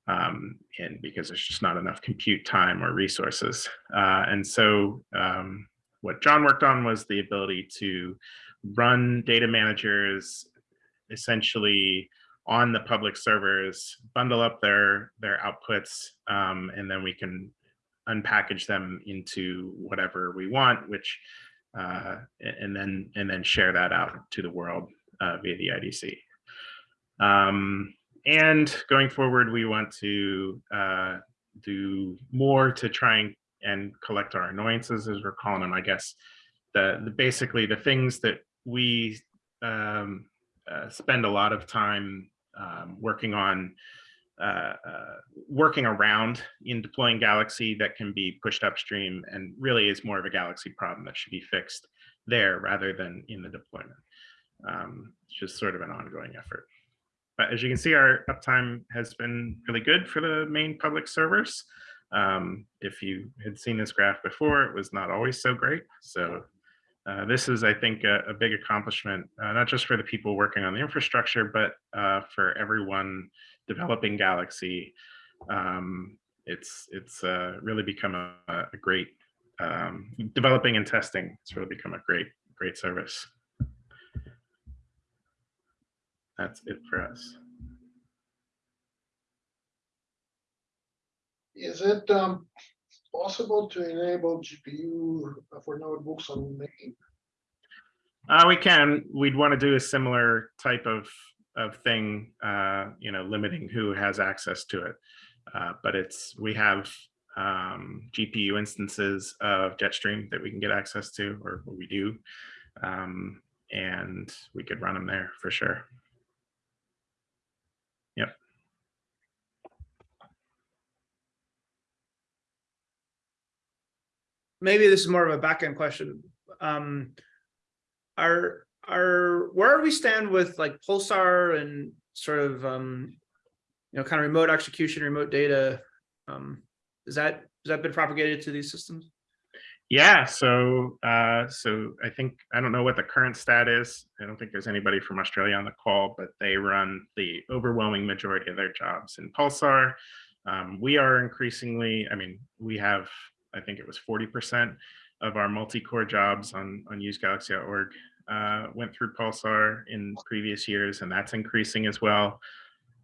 Speaker 12: um, and because there's just not enough compute time or resources. Uh, and so um, what John worked on was the ability to run data managers essentially on the public servers, bundle up their their outputs, um, and then we can unpackage them into whatever we want, which uh, and then and then share that out to the world uh, via the IDC. Um, and going forward, we want to uh, do more to try and, and collect our annoyances, as we're calling them, I guess. The, the basically the things that we um, uh, spend a lot of time um, working on uh, uh, working around in deploying Galaxy that can be pushed upstream and really is more of a Galaxy problem that should be fixed there rather than in the deployment. Um, it's just sort of an ongoing effort. But as you can see, our uptime has been really good for the main public servers. Um, if you had seen this graph before, it was not always so great. So uh, this is, I think, a, a big accomplishment, uh, not just for the people working on the infrastructure, but uh, for everyone developing Galaxy. Um, it's it's uh, really become a, a great um, developing and testing. It's really become a great great service. That's it for us.
Speaker 6: Is it um possible to enable GPU for notebooks on main?
Speaker 12: Uh, we can. We'd want to do a similar type of of thing, uh, you know, limiting who has access to it. Uh, but it's we have um, GPU instances of Jetstream that we can get access to, or we do, um, and we could run them there for sure. Yep.
Speaker 4: Maybe this is more of a back end question. Um, are, are, where we stand with like Pulsar and sort of, um, you know, kind of remote execution, remote data? Um, is that, has that been propagated to these systems?
Speaker 12: Yeah, so uh, so I think I don't know what the current stat is. I don't think there's anybody from Australia on the call, but they run the overwhelming majority of their jobs in Pulsar. Um, we are increasingly, I mean, we have, I think it was 40% of our multi-core jobs on on usegalaxy.org uh, went through Pulsar in previous years, and that's increasing as well.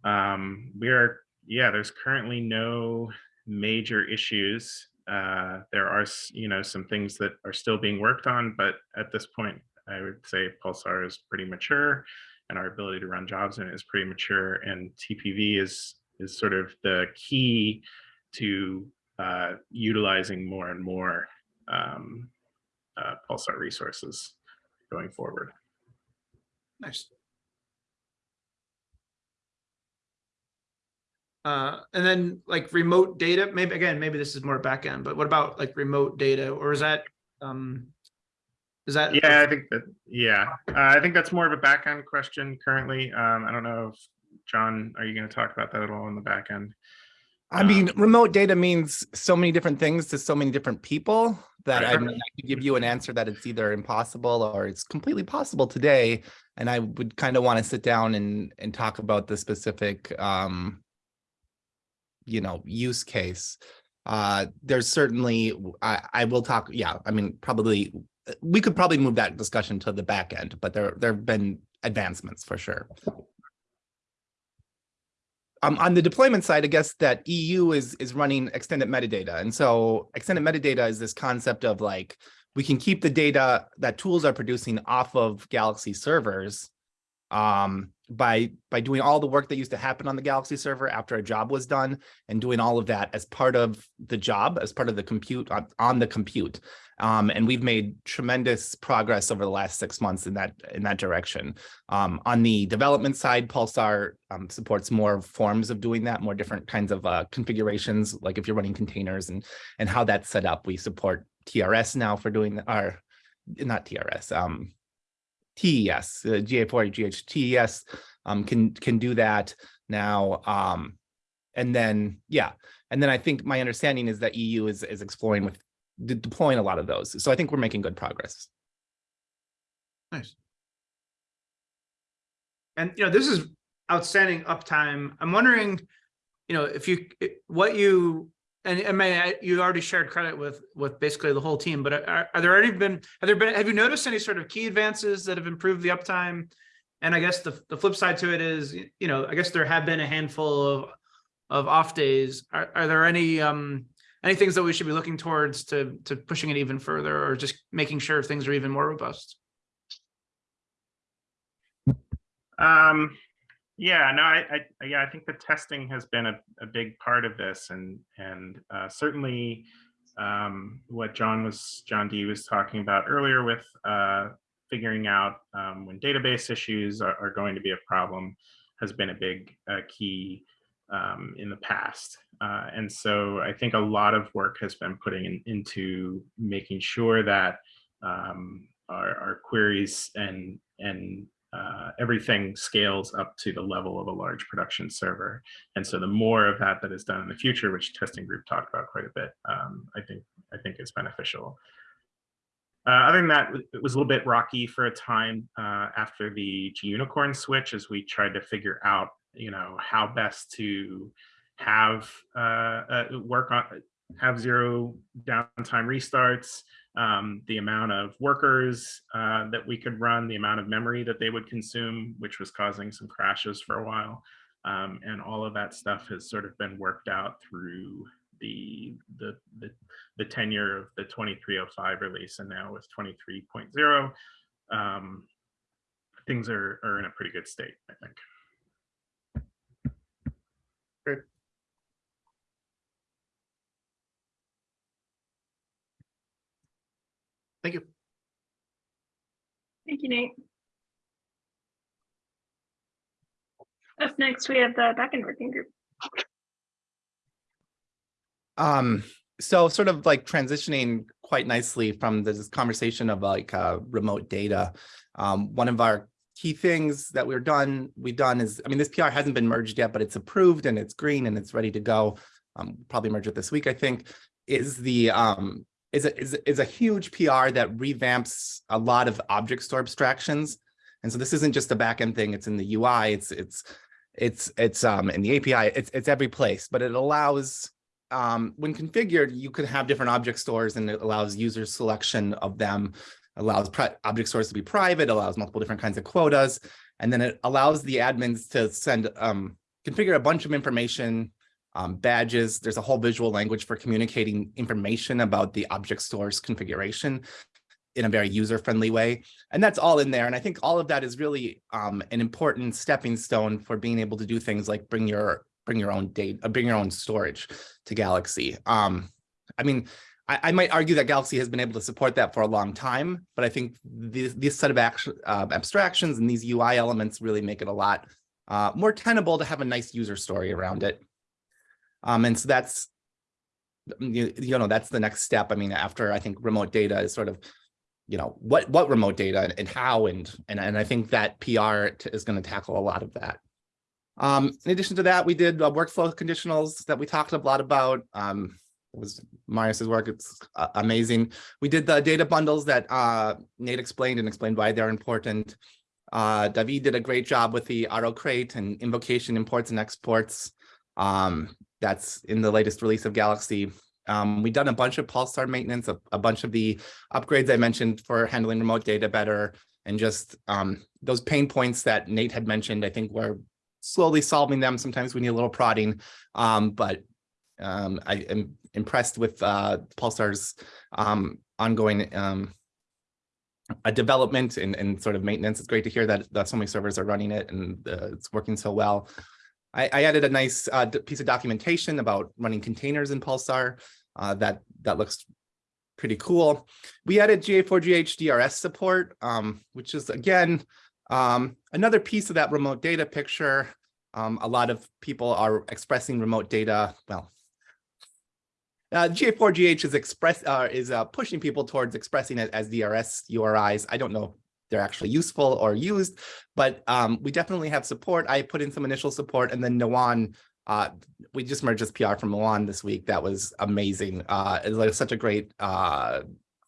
Speaker 12: Um, we are, yeah, there's currently no major issues uh, there are, you know, some things that are still being worked on, but at this point, I would say Pulsar is pretty mature and our ability to run jobs in it is pretty mature and TPV is, is sort of the key to uh, utilizing more and more um, uh, Pulsar resources going forward.
Speaker 4: Nice. Uh, and then like remote data, maybe again, maybe this is more back end, but what about like remote data or is that, um, is that?
Speaker 12: Yeah, I think that, yeah, uh, I think that's more of a back end question currently. Um, I don't know if, John, are you going to talk about that at all in the back end?
Speaker 2: I mean, remote data means so many different things to so many different people that I mean, I could give you an answer that it's either impossible or it's completely possible today. And I would kind of want to sit down and, and talk about the specific, um, you know, use case. Uh, there's certainly, I, I will talk, yeah, I mean, probably, we could probably move that discussion to the back end, but there, there've been advancements for sure. Um, on the deployment side, I guess that EU is is running extended metadata. And so extended metadata is this concept of like, we can keep the data that tools are producing off of Galaxy servers um, by by doing all the work that used to happen on the Galaxy server after a job was done and doing all of that as part of the job, as part of the compute on, on the compute. Um, and we've made tremendous progress over the last six months in that in that direction. Um, on the development side, Pulsar um, supports more forms of doing that, more different kinds of uh, configurations, like if you're running containers and and how that's set up. We support TRS now for doing our not TRS, um, TES, uh, GA4, GH, um, can can do that now. Um, and then yeah, and then I think my understanding is that EU is is exploring with de- deploying a lot of those. So I think we're making good progress.
Speaker 4: Nice. And, you know, this is outstanding uptime. I'm wondering, you know, if you, what you, and I mean, you already shared credit with, with basically the whole team, but are, are there already been, have there been, have you noticed any sort of key advances that have improved the uptime? And I guess the, the flip side to it is, you know, I guess there have been a handful of, of off days. Are, are there any, um, any things that we should be looking towards to, to pushing it even further or just making sure things are even more robust?
Speaker 12: Um, yeah, no, I, I, yeah, I think the testing has been a, a big part of this and, and, uh, certainly, um, what John was, John D was talking about earlier with, uh, figuring out, um, when database issues are, are going to be a problem has been a big, uh, key, um, in the past. Uh, and so I think a lot of work has been putting in, into making sure that, um, our, our queries and, and uh, everything scales up to the level of a large production server. And so the more of that that is done in the future, which testing group talked about quite a bit, um, I think I think is beneficial. Uh, other than that, it was a little bit rocky for a time uh, after the Gunicorn switch as we tried to figure out, you know, how best to have uh, uh, work on have zero downtime restarts, um, the amount of workers uh, that we could run, the amount of memory that they would consume, which was causing some crashes for a while. Um, and all of that stuff has sort of been worked out through the, the, the, the tenure of the 2305 release and now with 23.0, um, things are, are in a pretty good state, I think.
Speaker 4: Great. Thank you.
Speaker 1: Thank you, Nate. Up next, we have the backend working group.
Speaker 2: Um, so sort of like transitioning quite nicely from this conversation of like uh, remote data. Um, one of our key things that we're done, we've done is, I mean, this PR hasn't been merged yet, but it's approved and it's green and it's ready to go. Um, probably merge it this week, I think, is the um, is a, is, a- is a huge PR that revamps a lot of object store abstractions. And so this isn't just a backend thing, it's in the UI, it's it's it's it's um in the API, it's it's every place, but it allows um when configured, you could have different object stores and it allows user selection of them, allows object stores to be private, allows multiple different kinds of quotas, and then it allows the admins to send um configure a bunch of information um, badges. There's a whole visual language for communicating information about the object store's configuration in a very user-friendly way. And that's all in there. And I think all of that is really um, an important stepping stone for being able to do things like bring your bring your own data, uh, bring your own storage to Galaxy. Um, I mean, I, I might argue that Galaxy has been able to support that for a long time, but I think this, set of action, uh, abstractions and these UI elements really make it a lot uh, more tenable to have a nice user story around it. Um, and so that's, you, you know, that's the next step. I mean, after I think remote data is sort of, you know, what, what remote data and how, and, and, and I think that PR is going to tackle a lot of that. Um, in addition to that, we did uh, workflow conditionals that we talked a lot about. Um, it was Marius's work. It's uh, amazing. We did the data bundles that uh, Nate explained and explained why they're important. Uh, David did a great job with the RO-Crate and invocation imports and exports. Um, that's in the latest release of Galaxy. Um, we've done a bunch of Pulsar maintenance, a, a bunch of the upgrades I mentioned for handling remote data better, and just um, those pain points that Nate had mentioned, I think we're slowly solving them. Sometimes we need a little prodding, um, but um, I am impressed with uh, Pulsar's um, ongoing um, a development and, and sort of maintenance. It's great to hear that, that so many servers are running it and uh, it's working so well. I, I added a nice uh, piece of documentation about running containers in Pulsar. Uh, that that looks pretty cool. We added GA4GH DRS support, um, which is again um, another piece of that remote data picture. Um, a lot of people are expressing remote data. Well, uh, GA4GH is express uh, is uh, pushing people towards expressing it as DRS URIs. I don't know they're actually useful or used, but um, we definitely have support. I put in some initial support, and then Nuwan, uh, we just merged this PR from Nuwan this week. That was amazing. Uh, it's like such a great uh,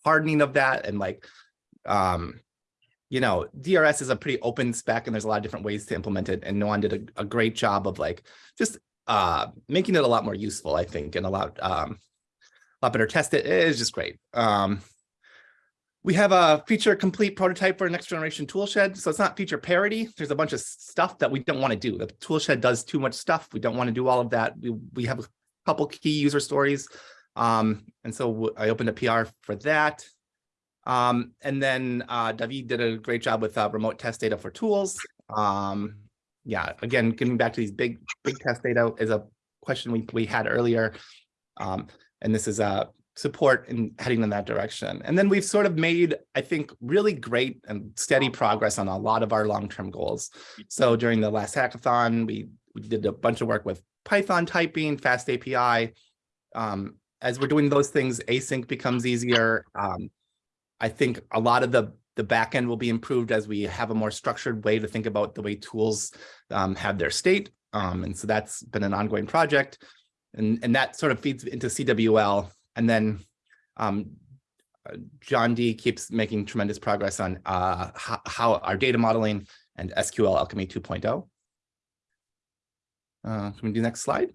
Speaker 2: hardening of that, and like, um, you know, DRS is a pretty open spec, and there's a lot of different ways to implement it. And Nuwan did a, a great job of like just uh, making it a lot more useful, I think, and a lot um, a lot better tested. It is just great. Um, we have a feature complete prototype for next generation toolshed. So it's not feature parity. There's a bunch of stuff that we don't want to do. The toolshed does too much stuff. We don't want to do all of that. We, we have a couple key user stories. Um, and so I opened a PR for that. Um, and then uh, David did a great job with uh, remote test data for tools. Um, yeah, again, getting back to these big, big test data is a question we, we had earlier. Um, and this is a support in heading in that direction. And then we've sort of made, I think, really great and steady progress on a lot of our long-term goals. So during the last hackathon, we, we did a bunch of work with Python typing, FastAPI. Um, as we're doing those things, async becomes easier. Um, I think a lot of the the backend will be improved as we have a more structured way to think about the way tools um, have their state. Um, and so that's been an ongoing project. And, and that sort of feeds into CWL. And then um, uh, John D keeps making tremendous progress on uh, how, our data modeling and SQLAlchemy 2.0. Uh, can we do next slide?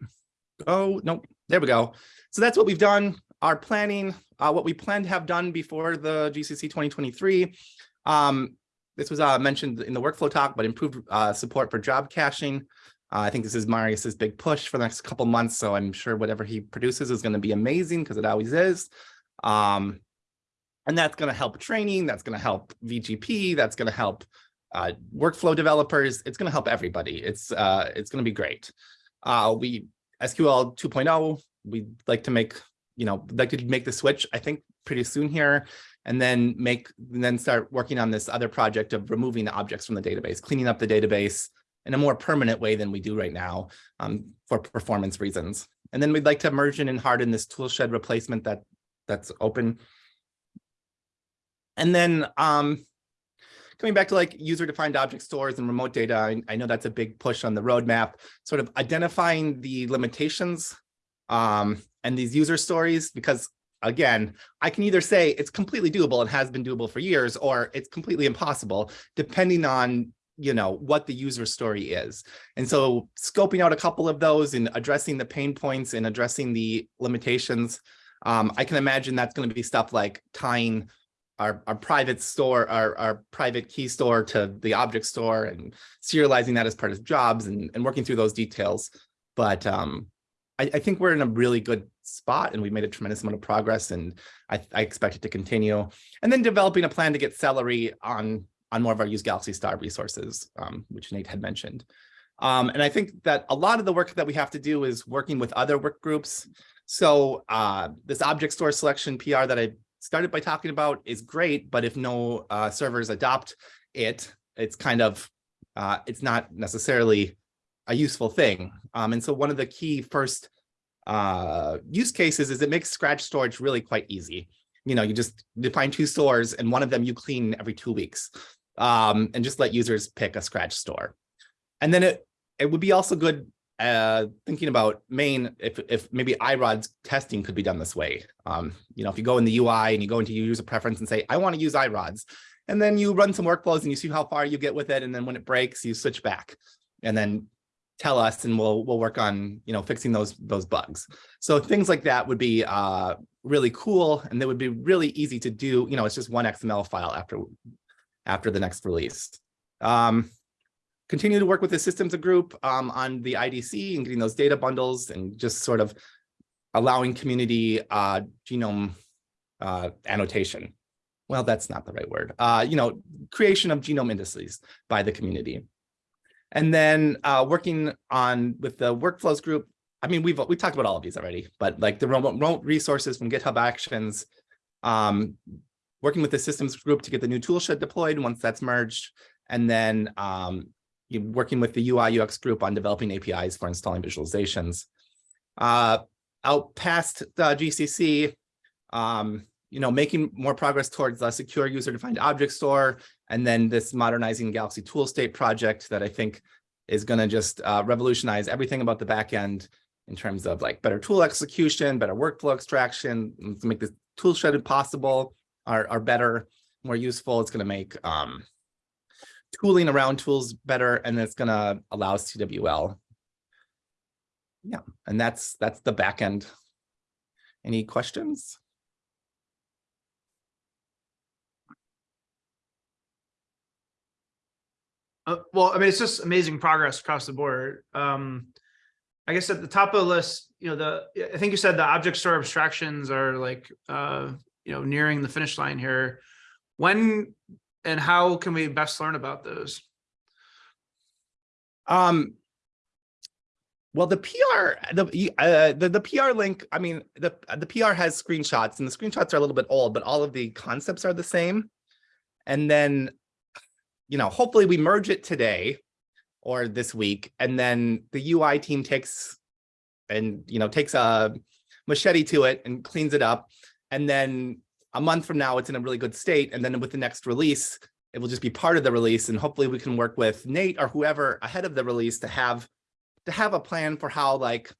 Speaker 2: Oh, no, there we go. So that's what we've done. Our planning, uh, what we plan to have done before the GCC 2023. Um, this was uh, mentioned in the workflow talk, but improved uh, support for job caching. Uh, I think this is Marius's big push for the next couple months, so I'm sure whatever he produces is going to be amazing because it always is. Um, and that's going to help training. That's going to help VGP. That's going to help uh, workflow developers. It's going to help everybody. It's uh, it's going to be great. Uh, we SQL 2.0. We'd like to make you know like to make the switch. I think pretty soon here, and then make and then start working on this other project of removing the objects from the database, cleaning up the database in a more permanent way than we do right now um, for performance reasons. And then we'd like to merge in and harden this tool shed replacement that that's open. And then um, coming back to like user defined object stores and remote data, I, I know that's a big push on the roadmap, sort of identifying the limitations um, and these user stories, because again, I can either say it's completely doable and has been doable for years, or it's completely impossible, depending on you know what the user story is. And so scoping out a couple of those and addressing the pain points and addressing the limitations, um, I can imagine that's going to be stuff like tying our, our private store, our, our private key store to the object store and serializing that as part of jobs and, and working through those details. But um, I, I think we're in a really good spot and we've made a tremendous amount of progress and I, I expect it to continue. And then developing a plan to get Celery on, on more of our use Galaxy Star resources, um, which Nate had mentioned. Um, and I think that a lot of the work that we have to do is working with other work groups. So uh, this object store selection PR that I started by talking about is great, but if no uh, servers adopt it, it's kind of, uh, it's not necessarily a useful thing. Um, and so one of the key first uh, use cases is it makes scratch storage really quite easy. You know, you just define two stores and one of them you clean every two weeks um, and just let users pick a scratch store. And then it, it would be also good uh, thinking about main, if, if maybe iRODS testing could be done this way. Um, you know, if you go in the UI and you go into user preference and say, I want to use iRODS, and then you run some workflows and you see how far you get with it. And then when it breaks, you switch back and then tell us and we'll we'll work on you know fixing those those bugs so things like that would be uh really cool and they would be really easy to do you know it's just one xml file after after the next release. Um continue to work with the systems group um on the idc and getting those data bundles and just sort of allowing community uh genome uh annotation. Well that's not the right word. Uh you know creation of genome indices by the community. And then uh, working on with the workflows group, I mean, we've we talked about all of these already, but like the remote, remote resources from GitHub Actions, um, working with the systems group to get the new toolshed deployed once that's merged, and then um, working with the UI UX group on developing APIs for installing visualizations. Uh, out past the GCC, um, you know, making more progress towards a secure user-defined object store, and then this modernizing Galaxy tool state project that I think is going to just uh, revolutionize everything about the backend in terms of like better tool execution, better workflow extraction, to make this tool shed possible are, are better, more useful. It's going to make um, tooling around tools better, and it's going to allow CWL. Yeah, and that's that's the backend. Any questions?
Speaker 4: Uh, well, I mean, it's just amazing progress across the board. Um, I guess at the top of the list, you know, the I think you said the object store abstractions are like, uh, you know, nearing the finish line here. When and how can we best learn about those?
Speaker 2: Um, well, the PR, the, uh, the the PR link. I mean, the the PR has screenshots, and the screenshots are a little bit old, but all of the concepts are the same. And then you know, hopefully we merge it today or this week, and then the UI team takes and, you know, takes a machete to it and cleans it up. And then a month from now, it's in a really good state. And then with the next release, it will just be part of the release. And hopefully we can work with Nate or whoever ahead of the release to have to have a plan for how like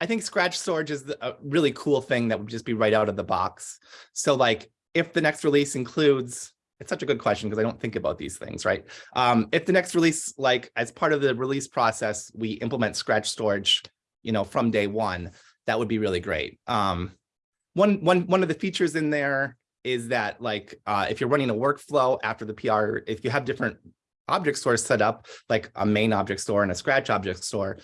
Speaker 2: I think scratch storage is a really cool thing that would just be right out of the box. So like if the next release includes it's such a good question because I don't think about these things, right? Um, if the next release, like as part of the release process, we implement scratch storage, you know, from day one, that would be really great. Um, one, one, one of the features in there is that like, uh, if you're running a workflow after the PR, if you have different object stores set up, like a main object store and a scratch object store,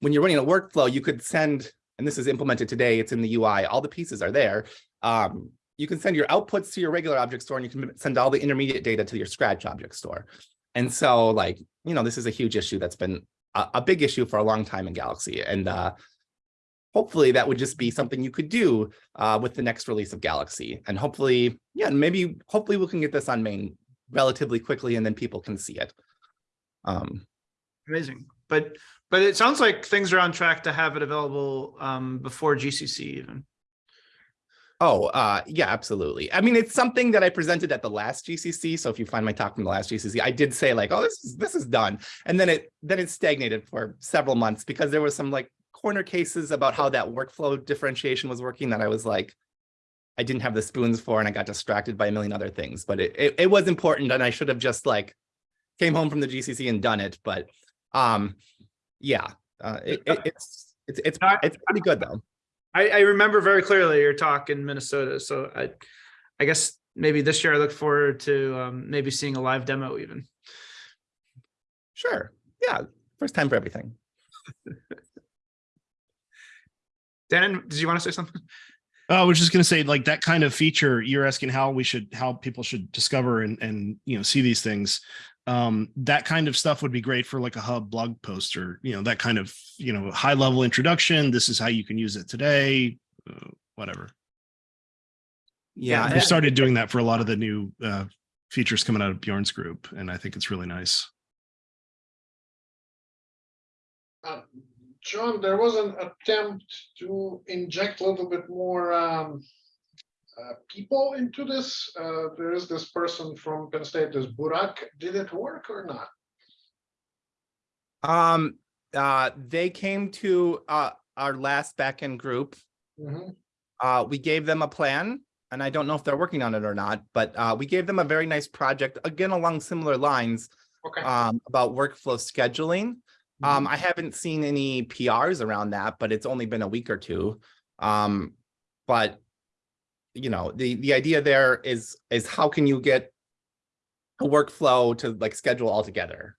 Speaker 2: when you're running a workflow, you could send, and this is implemented today, it's in the UI, all the pieces are there. Um, you can send your outputs to your regular object store and you can send all the intermediate data to your scratch object store. And so like, you know, this is a huge issue that's been a, a big issue for a long time in Galaxy. And uh, hopefully that would just be something you could do uh, with the next release of Galaxy. And hopefully, yeah, maybe, hopefully we can get this on main relatively quickly and then people can see it. Um,
Speaker 4: Amazing. but, but it sounds like things are on track to have it available um, before GCC even.
Speaker 2: Oh, uh, yeah, absolutely. I mean, it's something that I presented at the last GCC. So if you find my talk from the last GCC, I did say like, oh, this is, this is done. And then it, then it stagnated for several months because there was some like corner cases about how that workflow differentiation was working that I was like, I didn't have the spoons for and I got distracted by a million other things, but it, it, it was important and I should have just like came home from the GCC and done it. But um, yeah, uh, it, it, it's, it's, it's, it's pretty good though.
Speaker 4: I, I remember very clearly your talk in Minnesota, so I, I guess maybe this year I look forward to um, maybe seeing a live demo even.
Speaker 2: Sure. Yeah. First time for everything.
Speaker 4: Dan, did you want to say something?
Speaker 10: I was just gonna say like that kind of feature, you're asking how we should, how people should discover and, and, you know, see these things. Um, that kind of stuff would be great for like a hub blog post or, you know, that kind of, you know, high level introduction. This is how you can use it today, uh, whatever.
Speaker 2: Yeah.
Speaker 10: We've started doing that for a lot of the new uh, features coming out of Bjorn's group, and I think it's really nice.
Speaker 6: Uh, John, there was an attempt to inject a little bit more um, uh, people into this. Uh, There is this person from Penn State, this Burak. Did it work or not?
Speaker 2: Um, uh, they came to, uh, our last backend group.
Speaker 6: Mhm.
Speaker 2: Uh, we gave them a plan and I don't know if they're working on it or not, but, uh, we gave them a very nice project, again, along similar lines,
Speaker 6: Okay.
Speaker 2: um, about workflow scheduling. Um, I haven't seen any PRs around that, but it's only been a week or two. Um, but you know, the, the idea there is, is how can you get a workflow to like schedule all together?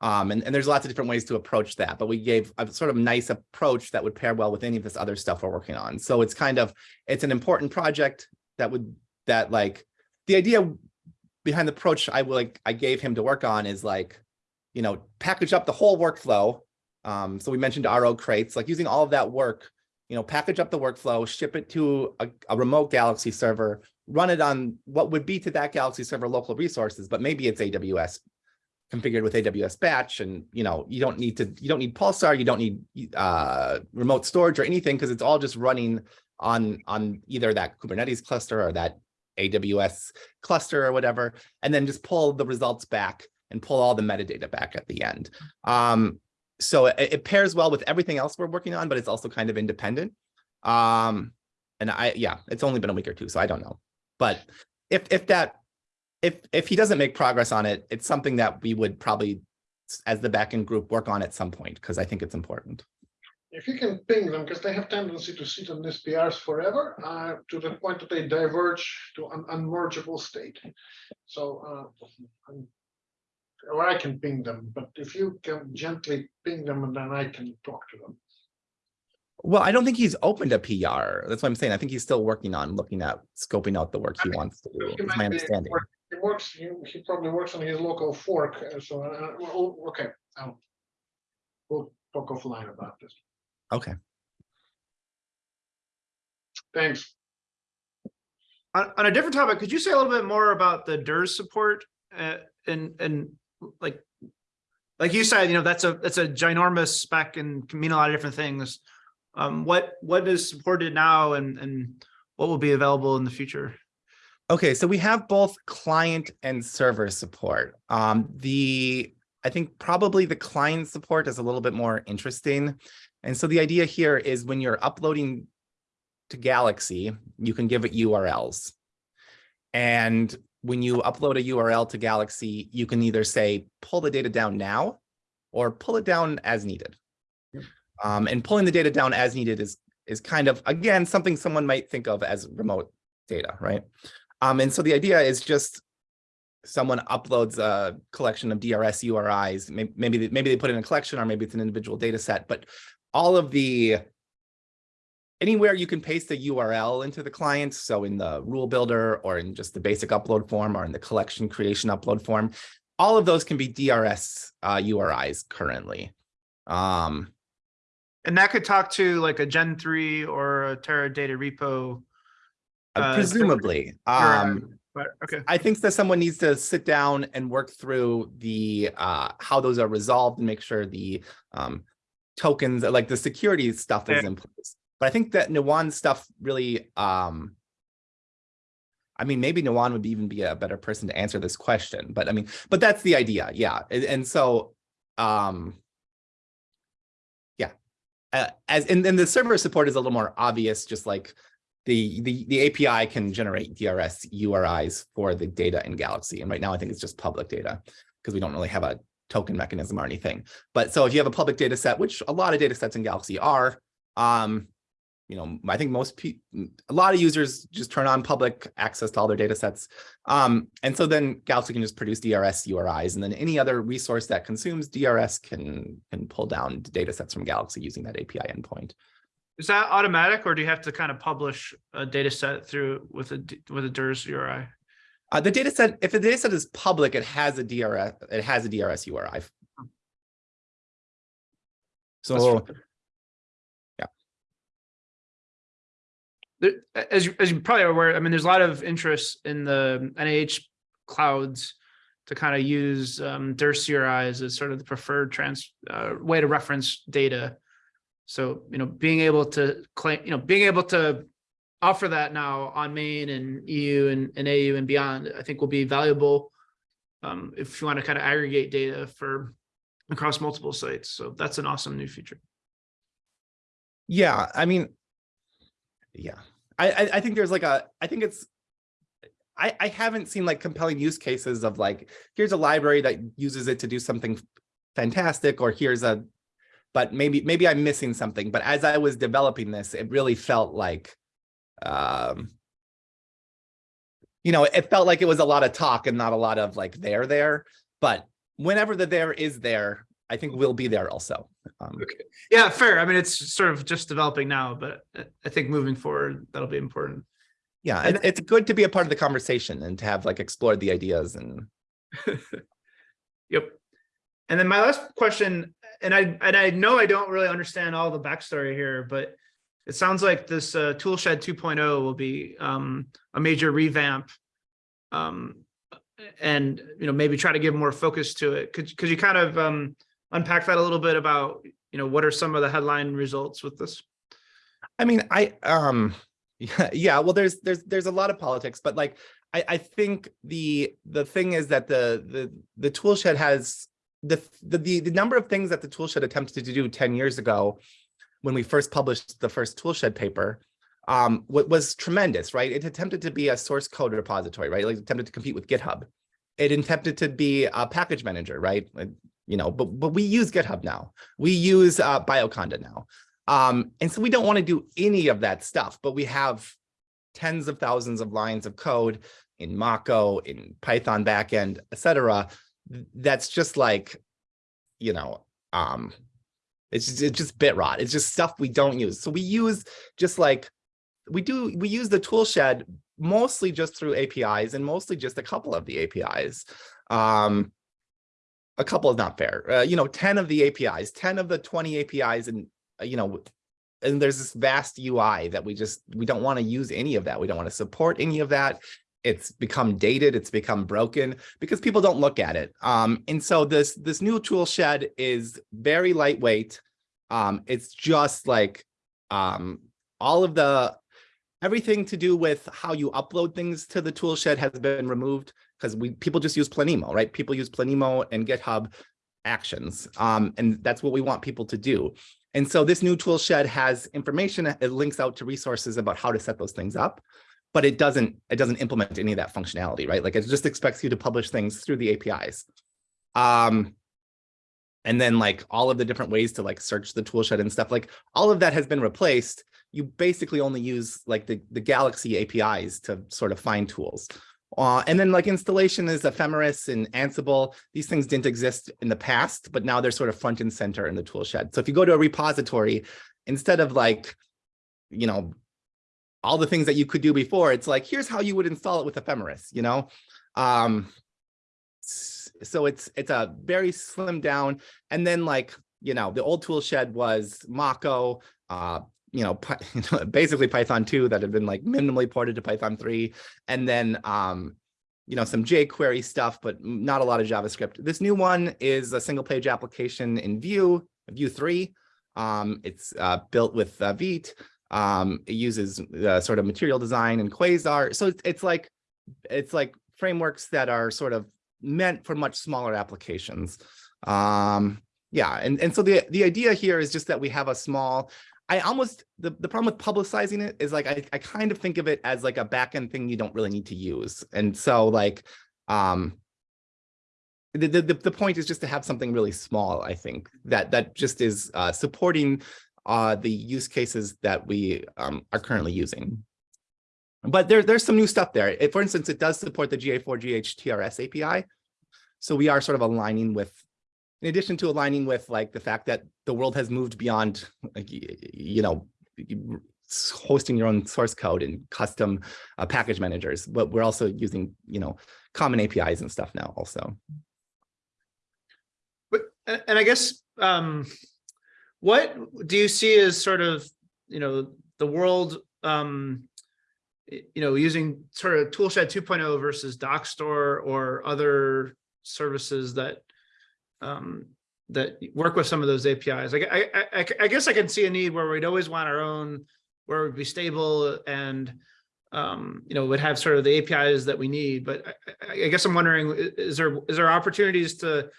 Speaker 2: Um, and, and there's lots of different ways to approach that, but we gave a sort of nice approach that would pair well with any of this other stuff we're working on. So it's kind of, it's an important project that would, that like, the idea behind the approach I like, I gave him to work on is like, you know, package up the whole workflow. Um, so we mentioned RO-Crates, like using all of that work, you know, package up the workflow, ship it to a, a remote Galaxy server, run it on what would be to that Galaxy server local resources, but maybe it's AWS configured with AWS batch and, you know, you don't need to, you don't need Pulsar, you don't need uh, remote storage or anything because it's all just running on, on either that Kubernetes cluster or that AWS cluster or whatever, and then just pull the results back and pull all the metadata back at the end. Um, so it, it pairs well with everything else we're working on, but it's also kind of independent. Um, and I, yeah, it's only been a week or two, so I don't know. But if if that if if he doesn't make progress on it, it's something that we would probably, as the backend group, work on at some point because I think it's important.
Speaker 6: If you can ping them, because they have tendency to sit on these PRs forever, uh, to the point that they diverge to an unmergeable state. So, uh, I'm- or I can ping them, but if you can gently ping them and then I can talk to them.
Speaker 2: Well, I don't think he's opened a PR. That's what I'm saying. I think he's still working on looking at scoping out the work he wants to do.
Speaker 6: He
Speaker 2: my understanding.
Speaker 6: work- He works, he, he probably works on his local fork, uh, so, uh, well, okay, I'll. We'll talk offline about this.
Speaker 2: Okay.
Speaker 6: Thanks.
Speaker 4: On, on a different topic, could you say a little bit more about the DRS support uh, and, and like, like you said, you know, that's a, that's a ginormous spec and can mean a lot of different things. Um, what, what is supported now and, and what will be available in the future?
Speaker 2: Okay, so we have both client and server support. Um, the, I think probably the client support is a little bit more interesting. And so the idea here is when you're uploading to Galaxy, you can give it URLs. And when you upload a URL to Galaxy, you can either say, pull the data down now or pull it down as needed. Um, and pulling the data down as needed is, is kind of, again, something someone might think of as remote data, right? Um, and so the idea is just someone uploads a collection of DRS URIs, maybe, maybe, they- maybe they put in a collection or maybe it's an individual data set, but all of the anywhere you can paste a URL into the client. So in the rule builder or in just the basic upload form or in the collection creation upload form, all of those can be DRS uh, URIs currently. Um,
Speaker 4: And that could talk to like a Gen three or a Terra data repo.
Speaker 2: Uh,
Speaker 4: Uh,
Speaker 2: presumably, um,
Speaker 4: But, okay,
Speaker 2: I think that someone needs to sit down and work through the, uh, how those are resolved and make sure the, um, tokens, like the security stuff is
Speaker 12: Yeah.
Speaker 2: in place. But I think that Nuwan stuff really, um, I mean, maybe Nuwan would even be a better person to answer this question, but I mean, but that's the idea, yeah. And, and so, um, yeah, uh, as, and then the server support is a little more obvious, just like the, the, the API can generate DRS URIs for the data in Galaxy. And right now I think it's just public data because we don't really have a token mechanism or anything. But so if you have a public data set, which a lot of data sets in Galaxy are, um, you know, I think most people, a lot of users just turn on public access to all their data sets. Um, and so then Galaxy can just produce DRS URIs and then any other resource that consumes DRS can, can pull down data sets from Galaxy using that API endpoint.
Speaker 4: is that automatic or do you have to kind of publish a data set through with a, with a DRS URI?
Speaker 2: Uh, the data set, if the data set is public, it has a DRS, it has a DRS URI. So,
Speaker 4: There, as, you- as you probably are aware, I mean, there's a lot of interest in the NIH clouds to kind of use um, DRS URIs as sort of the preferred trans, uh, way to reference data. So, you know, being able to claim, you know, being able to offer that now on main and EU and, and AU and beyond, I think will be valuable um, if you want to kind of aggregate data for across multiple sites. So that's an awesome new feature.
Speaker 2: yeah, I mean, yeah, I, I, think there's like a, I think it's, I, I haven't seen like compelling use cases of like, here's a library that uses it to do something fantastic, or here's a, but maybe, maybe I'm missing something. But as I was developing this, it really felt like, um, you know, it felt like it was a lot of talk and not a lot of like there there. But whenever the there is there, I think we'll be there also. Um,
Speaker 4: Yeah, fair. I mean, it's sort of just developing now, but I- think moving forward, that'll be important.
Speaker 2: Yeah,
Speaker 4: And-
Speaker 2: it, it's good to be a part of the conversation and to have like explored the ideas and
Speaker 4: Yep. And then my last question, and I, and I know I don't really understand all the backstory here, but it sounds like this uh, Toolshed 2.0 will be um, a major revamp. Um, and, you know, maybe try to give more focus to it. Could, could you kind of um, unpack that a little bit about, you know, what are some of the headline results with this?
Speaker 2: I mean, I um yeah, yeah, well there's there's there's a lot of politics, but like I I think the the thing is that the the the toolshed has the the the, the number of things that the toolshed attempted to do 10 years ago when we first published the first toolshed paper um what was tremendous, right? It attempted to be a source code repository, right? Like attempted to compete with GitHub. It attempted to be a package manager, right? You know, but but we use GitHub now. We use uh, Bioconda now. Um, and so we don't want to do any of that stuff, but we have tens of thousands of lines of code in Mako, in Python backend, et cetera. That's just like, you know, um, it's just, it's just bit rot. It's just stuff we don't use. So we use just like, we do, we use the tool shed mostly just through APIs and mostly just a couple of the APIs. Um, a couple is not fair. Uh, you know, 10 of the APIs, 10 of the 20 APIs and uh, you know, and there's this vast UI that we just, we don't want to use any of that. We don't want to support any of that. It's become dated, it's become broken because people don't look at it. Um, and so this, this new tool shed is very lightweight. Um, it's just like, um, all of the, everything to do with how you upload things to the tool shed has been removed because we, people just use Planemo, right? People use Planemo and GitHub actions. Um, and that's what we want people to do. And so this new tool shed has information, it links out to resources about how to set those things up, but it doesn't, it doesn't implement any of that functionality, right? Like it just expects you to publish things through the APIs. Um, and then like all of the different ways to like search the tool shed and stuff, like all of that has been replaced. You basically only use like the, the Galaxy APIs to sort of find tools. Uh, and then like installation is ephemeris and Ansible. These things didn't exist in the past, but now they're sort of front and center in the tool shed. So if you go to a repository, instead of like, you know, all the things that you could do before, it's like, here's how you would install it with ephemeris, you know? Um, so it's it's a very slim down. And then like, you know, the old tool shed was Mako, uh, you know, basically Python 2 that had been like minimally ported to Python 3. And then um, you know, some jQuery stuff, but not a lot of JavaScript. This new one is a single page application in Vue, Vue 3. Um, it's uh, built with uh, Vite. Um, it uses uh, sort of material design and Quasar. So it's, it's like it's like frameworks that are sort of meant for much smaller applications. Um, yeah, and, and so the, the idea here is just that we have a small, I almost, the, the problem with publicizing it is like, I, I kind of think of it as like a backend thing you don't really need to use. And so like, um, the, the, the point is just to have something really small, I think, that, that just is uh, supporting uh, the use cases that we um, are currently using. But there, there's some new stuff there. It- for instance, it does support the GA4GH TRS API. So we are sort of aligning with, in addition to aligning with like the fact that the world has moved beyond, like, you know, hosting your own source code and custom uh, package managers, but we're also using, you know, common APIs and stuff now also.
Speaker 4: But, and I guess, um, what do you see as sort of, you know, the world, um, you know, using sort of Toolshed 2.0 versus Dockstore or other services that, um, that work with some of those APIs? Like, I, I, I, guess I can see a need where we'd always want our own, where would be stable and, um, you know, would have sort of the APIs that we need, but I, I, guess I'm wondering, is there, is there opportunities to,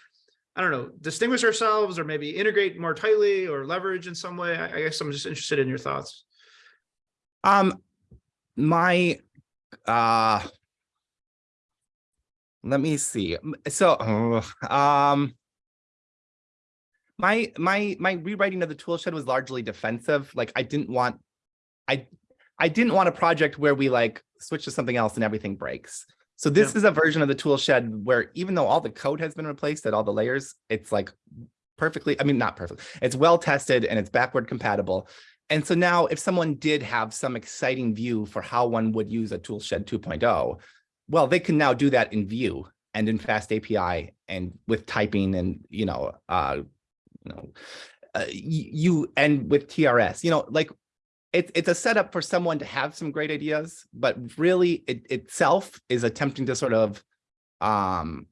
Speaker 4: I don't know, distinguish ourselves or maybe integrate more tightly or leverage in some way? I, I guess I'm just interested in your thoughts.
Speaker 2: Um, my, uh, let me see. So, um, my, my, my rewriting of the tool shed was largely defensive. Like I didn't want, I, I didn't want a project where we like switch to something else and everything breaks. So this
Speaker 4: Yeah.
Speaker 2: is a version of the tool shed where even though all the code has been replaced at all the layers, it's like perfectly, I mean, not perfect. It's well tested and it's backward compatible. And so now if someone did have some exciting view for how one would use a toolshed 2.0, well, they can now do that in Vue and in FastAPI and with typing and, you know, uh, you know, uh, you and with TRS, you know, like it, it's a setup for someone to have some great ideas, but really it itself is attempting to sort of, um,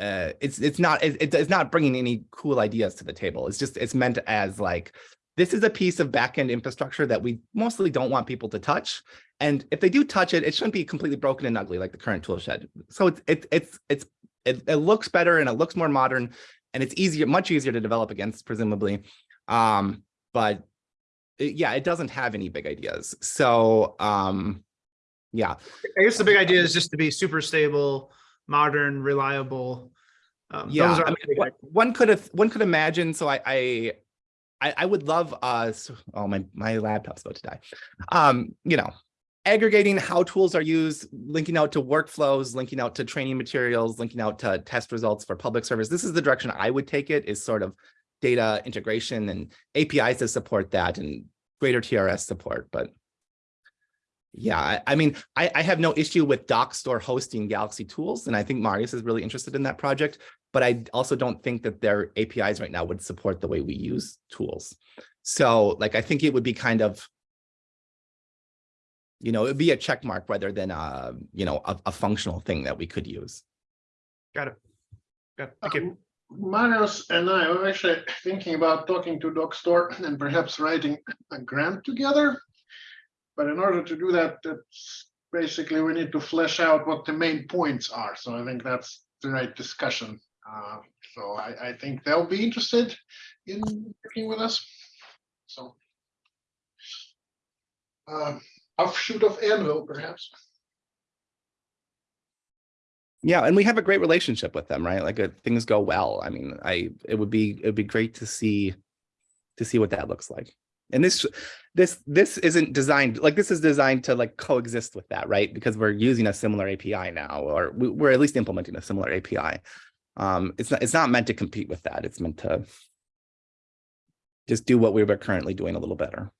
Speaker 2: uh, it's it's not it, it's not bringing any cool ideas to the table. It's just it's meant as like this is a piece of backend infrastructure that we mostly don't want people to touch. And if they do touch it, it shouldn't be completely broken and ugly like the current tool shed. So it's it's it's it's it, it looks better and it looks more modern and it's easier, much easier to develop against, presumably. Um, but it- yeah, it doesn't have any big ideas. So um, yeah,
Speaker 4: I guess the big idea is just to be super stable, modern, reliable. Um,
Speaker 2: Yeah,
Speaker 4: those are
Speaker 2: I mean, one- one could have, one could imagine, so I, I, I, I would love us, oh, my, my laptop's about to die. Um, you know, aggregating how tools are used, linking out to workflows, linking out to training materials, linking out to test results for public service. This is the direction I would take it is sort of data integration and APIs to support that and greater TRS support, but yeah, I, mean, I, I have no issue with Dockstore hosting Galaxy tools, and I think Marius is really interested in that project. But I also don't think that their APIs right now would support the way we use tools. So like, I think it would be kind of, you know, it'd be a check mark rather than a, you know, a, a functional thing that we could use.
Speaker 4: Got it. Got it. Thank you.
Speaker 6: Um, Marius and I were actually thinking about talking to Doc and perhaps writing a grant together. But in order to do that, that's basically we need to flesh out what the main points are. So I think that's the right discussion. Uh, So I, I think they'll be interested in working with us. So. uh, Offshoot of AnVIL, perhaps.
Speaker 2: Yeah, and we have a great relationship with them, right? Like uh, things go well. I mean, I it would be it would be great to see to see what that looks like. And this this this isn't designed like this is designed to like coexist with that, right? Because we're using a similar API now, or we, we're at least implementing a similar API. Um, it's not it's not meant to compete with that. It's meant to just do what we were currently doing a little better.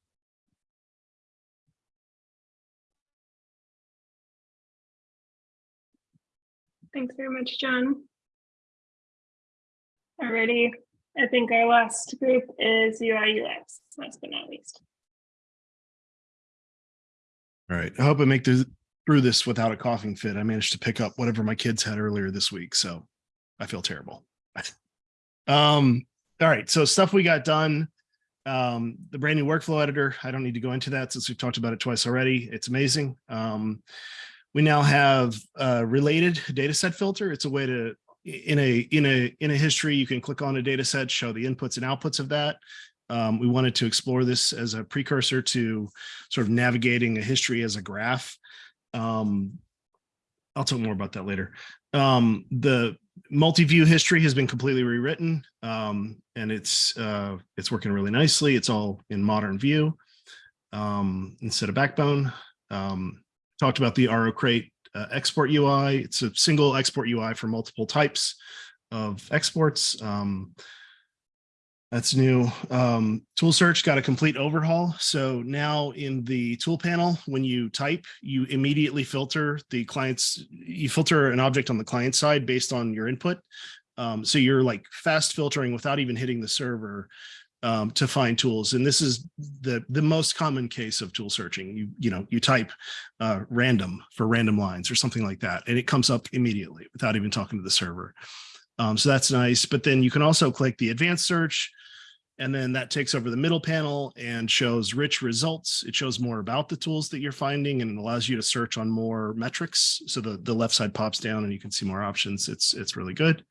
Speaker 1: Thanks very much, John. Alrighty, I think our last group is UI UX, last but not least.
Speaker 10: All right. I hope I make this through this without a coughing fit. I managed to pick up whatever my kids had earlier this week, so I feel terrible. um, all right, so stuff we got done. Um, the brand new workflow editor. I don't need to go into that since we've talked about it twice already. It's amazing. Um, we now have a related data set filter. It's a way to in a in a in a history you can click on a data set show the inputs and outputs of that. Um, we wanted to explore this as a precursor to sort of navigating a history as a graph. Um, i'll talk more about that later. Um, the multi-view history has been completely rewritten um, and it's uh, it's working really nicely. It's all in modern Vue um, instead of backbone. Um, talked about the RO-Crate uh, export UI. It's a single export UI for multiple types of exports. Um, that's new. Um, tool search got a complete overhaul. So now in the tool panel, when you type, you immediately filter the client's, you filter an object on the client side based on your input. Um, so you're like fast filtering without even hitting the server um, to find tools. And this is the, the most common case of tool searching. You, you know, you type uh, random for random lines or something like that, and it comes up immediately without even talking to the server. Um, so that's nice. But then you can also click the advanced search, and then that takes over the middle panel and shows rich results. It shows more about the tools that you're finding and allows you to search on more metrics. So the, the left side pops down and you can see more options. It's, it's really good.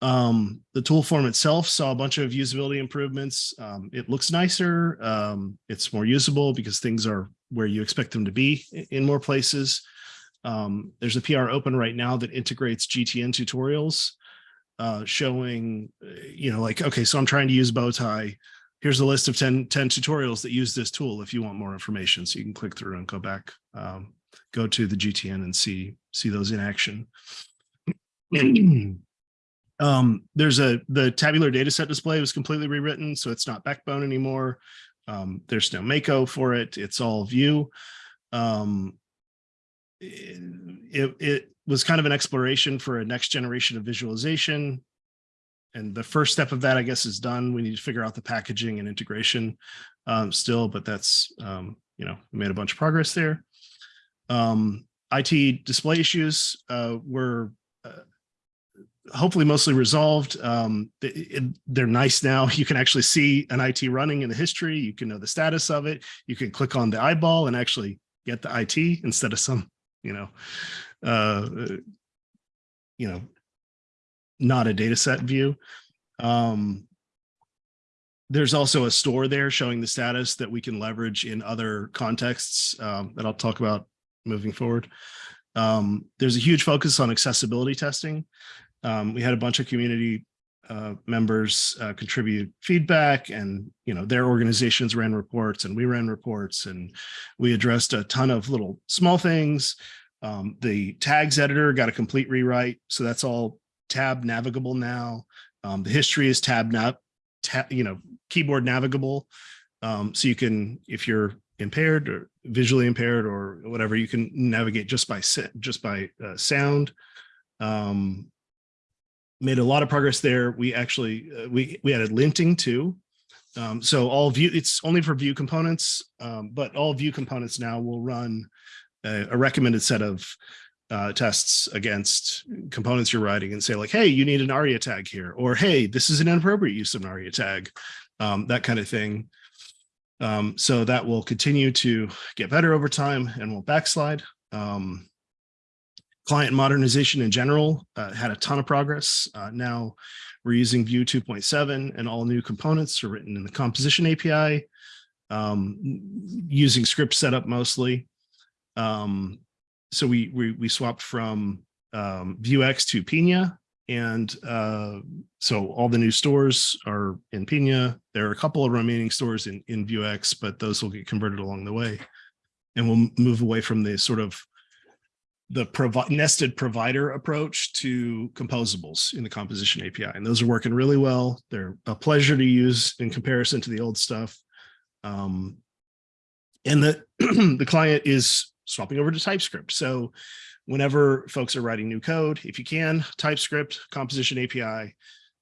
Speaker 10: Um, the tool form itself saw a bunch of usability improvements. Um, it looks nicer. Um, it's more usable because things are where you expect them to be in more places. Um, there's a PR open right now that integrates GTN tutorials uh, showing, uh, you know, like, okay, so I'm trying to use Bowtie. Here's a list of 10, 10 tutorials that use this tool if you want more information. So you can click through and go back, um, go to the GTN and see, see those in action. um, there's a, the tabular data set display was completely rewritten, so it's not backbone anymore. Um, there's no Mako for it. It's all Vue. Um, it, it was kind of an exploration for a next generation of visualization. And the first step of that, I guess, is done. We need to figure out the packaging and integration um, still, but that's, um, you know, we made a bunch of progress there. Um, IT display issues uh, were hopefully mostly resolved. Um, they're nice now. You can actually see an IT running in the history. You can know the status of it. You can click on the eyeball and actually get the IT instead of some, you know, uh, you know, not a data set view. Um, there's also a store there showing the status that we can leverage in other contexts um, that I'll talk about moving forward. Um, there's a huge focus on accessibility testing. Um, we had a bunch of community uh, members uh, contribute feedback and, you know, their organizations ran reports and we ran reports and we addressed a ton of little small things. Um, the tags editor got a complete rewrite. So that's all tab navigable now. Um, the history is tab, nav, tab, you know, keyboard navigable. Um, so you can, if you're impaired or visually impaired or whatever, you can navigate just by just by uh, sound. Um, made a lot of progress there. We actually uh, we we added linting too. Um, so all Vue it's only for Vue components, um, but all Vue components now will run a, a recommended set of uh, tests against components you're writing and say like, hey, you need an ARIA tag here, or hey, this is an inappropriate use of an ARIA tag, um, that kind of thing. Um, so that will continue to get better over time and won't backslide. Um, client modernization in general uh, had a ton of progress. Uh, now we're using Vue 2.7 and all new components are written in the composition API um, using script setup mostly. Um, so we, we, we swapped from um, Vuex to Pinia. And uh, so all the new stores are in Pinia. There are a couple of remaining stores in, in Vuex, but those will get converted along the way. And we'll move away from the sort of the provi nested provider approach to composables in the composition API. And those are working really well. They're a pleasure to use in comparison to the old stuff. Um, and the, the client is swapping over to TypeScript. So whenever folks are writing new code, if you can, TypeScript, composition API,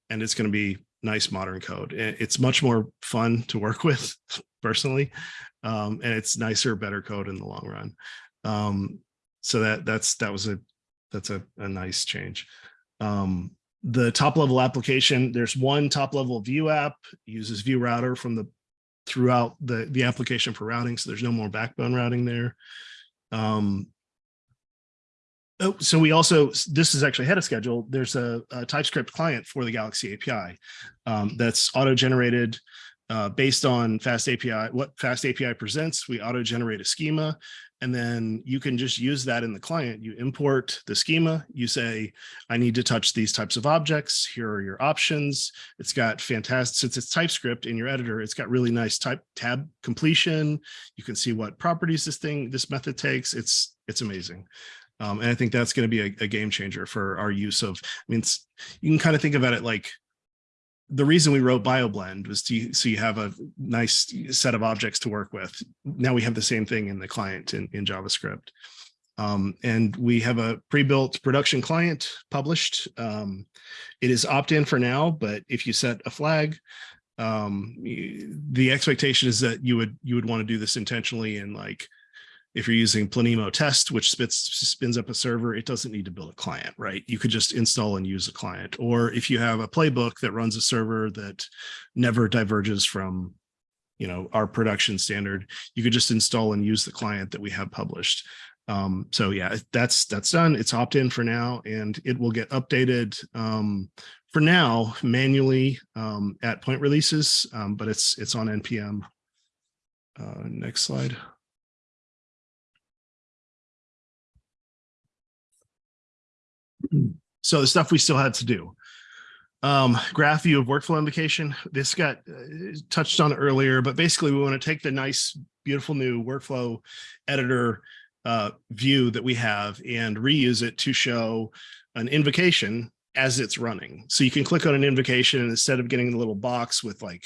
Speaker 10: and it's going to be nice modern code. It's much more fun to work with personally, um, and it's nicer, better code in the long run. Um, so that that's that was a that's a, a nice change. Um, the top level application, there's one top level Vue app uses Vue Router from the throughout the the application for routing. So there's no more backbone routing there. Um, Oh, so we also, this is actually ahead of schedule. There's a, a TypeScript client for the Galaxy API um, that's auto-generated uh, based on FastAPI. What FastAPI presents, we auto-generate a schema, and then you can just use that in the client. You import the schema. You say, I need to touch these types of objects. Here are your options. It's got fantastic, since it's TypeScript in your editor, it's got really nice type tab completion. You can see what properties this thing, this method takes. It's it's amazing. Um, and I think that's going to be a, a game changer for our use of, I mean, you can kind of think about it like the reason we wrote BioBlend was to, so you have a nice set of objects to work with. Now we have the same thing in the client in, in JavaScript. Um, and we have a pre-built production client published. Um, it is opt-in for now, but if you set a flag, um, the expectation is that you would you would want to do this intentionally and like if you're using Planemo test, which spits, spins up a server, it doesn't need to build a client, right? You could just install and use a client. Or if you have a playbook that runs a server that never diverges from, you know, our production standard, you could just install and use the client that we have published. Um, so yeah, that's that's done. It's opt-in for now, and it will get updated um, for now manually um, at point releases, um, but it's it's on npm. Uh, next slide. So the stuff we still had to do. Um, graph view of workflow invocation. This got uh, touched on earlier, but basically we want to take the nice, beautiful new workflow editor uh, view that we have and reuse it to show an invocation as it's running. So you can click on an invocation and instead of getting the little box with like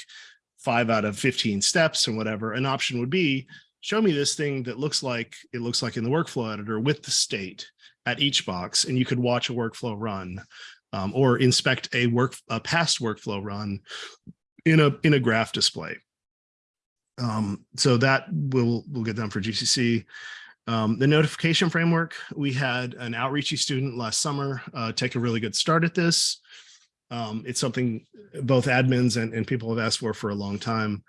Speaker 10: five out of 15 steps and whatever, an option would be show me this thing that looks like it looks like in the workflow editor with the state at each box and you could watch a workflow run um, or inspect a work a past workflow run in a in a graph display. Um, so that will will get done for GCC. Um, the notification framework, we had an outreachy student last summer uh, take a really good start at this. Um, it's something both admins and, and people have asked for for a long time.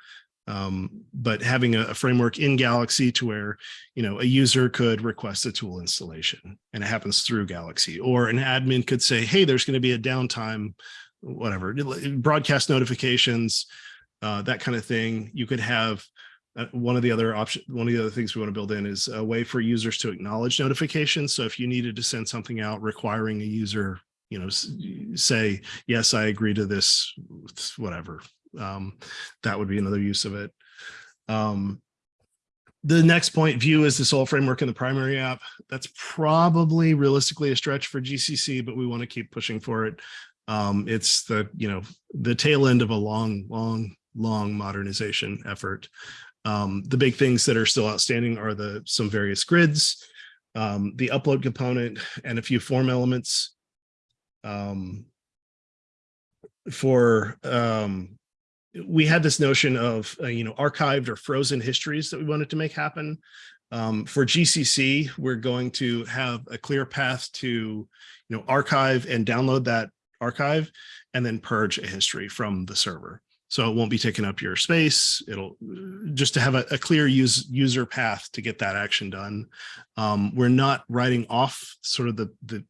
Speaker 10: Um, but having a, a, framework in Galaxy to where, you know, a user could request a tool installation and it happens through Galaxy or an admin could say, hey, there's going to be a downtime, whatever, broadcast notifications, uh, that kind of thing. You could have uh, one of the other options, one of the other things we want to build in is a way for users to acknowledge notifications. So if you needed to send something out requiring a user, you know, say, yes, I agree to this, whatever, um, that would be another use of it. Um, the next point view is this whole framework in the primary app. That's probably realistically a stretch for GCC, but we want to keep pushing for it. Um, it's the, you know, the tail end of a long, long, long modernization effort. Um, the big things that are still outstanding are the some various grids, um, the upload component, and a few form elements. Um, for um, we had this notion of, uh, you know, archived or frozen histories that we wanted to make happen. Um, for GCC, we're going to have a clear path to, you know, archive and download that archive and then purge a history from the server. So it won't be taking up your space. It'll just to have a, a clear use, user path to get that action done. Um, we're not writing off sort of the, the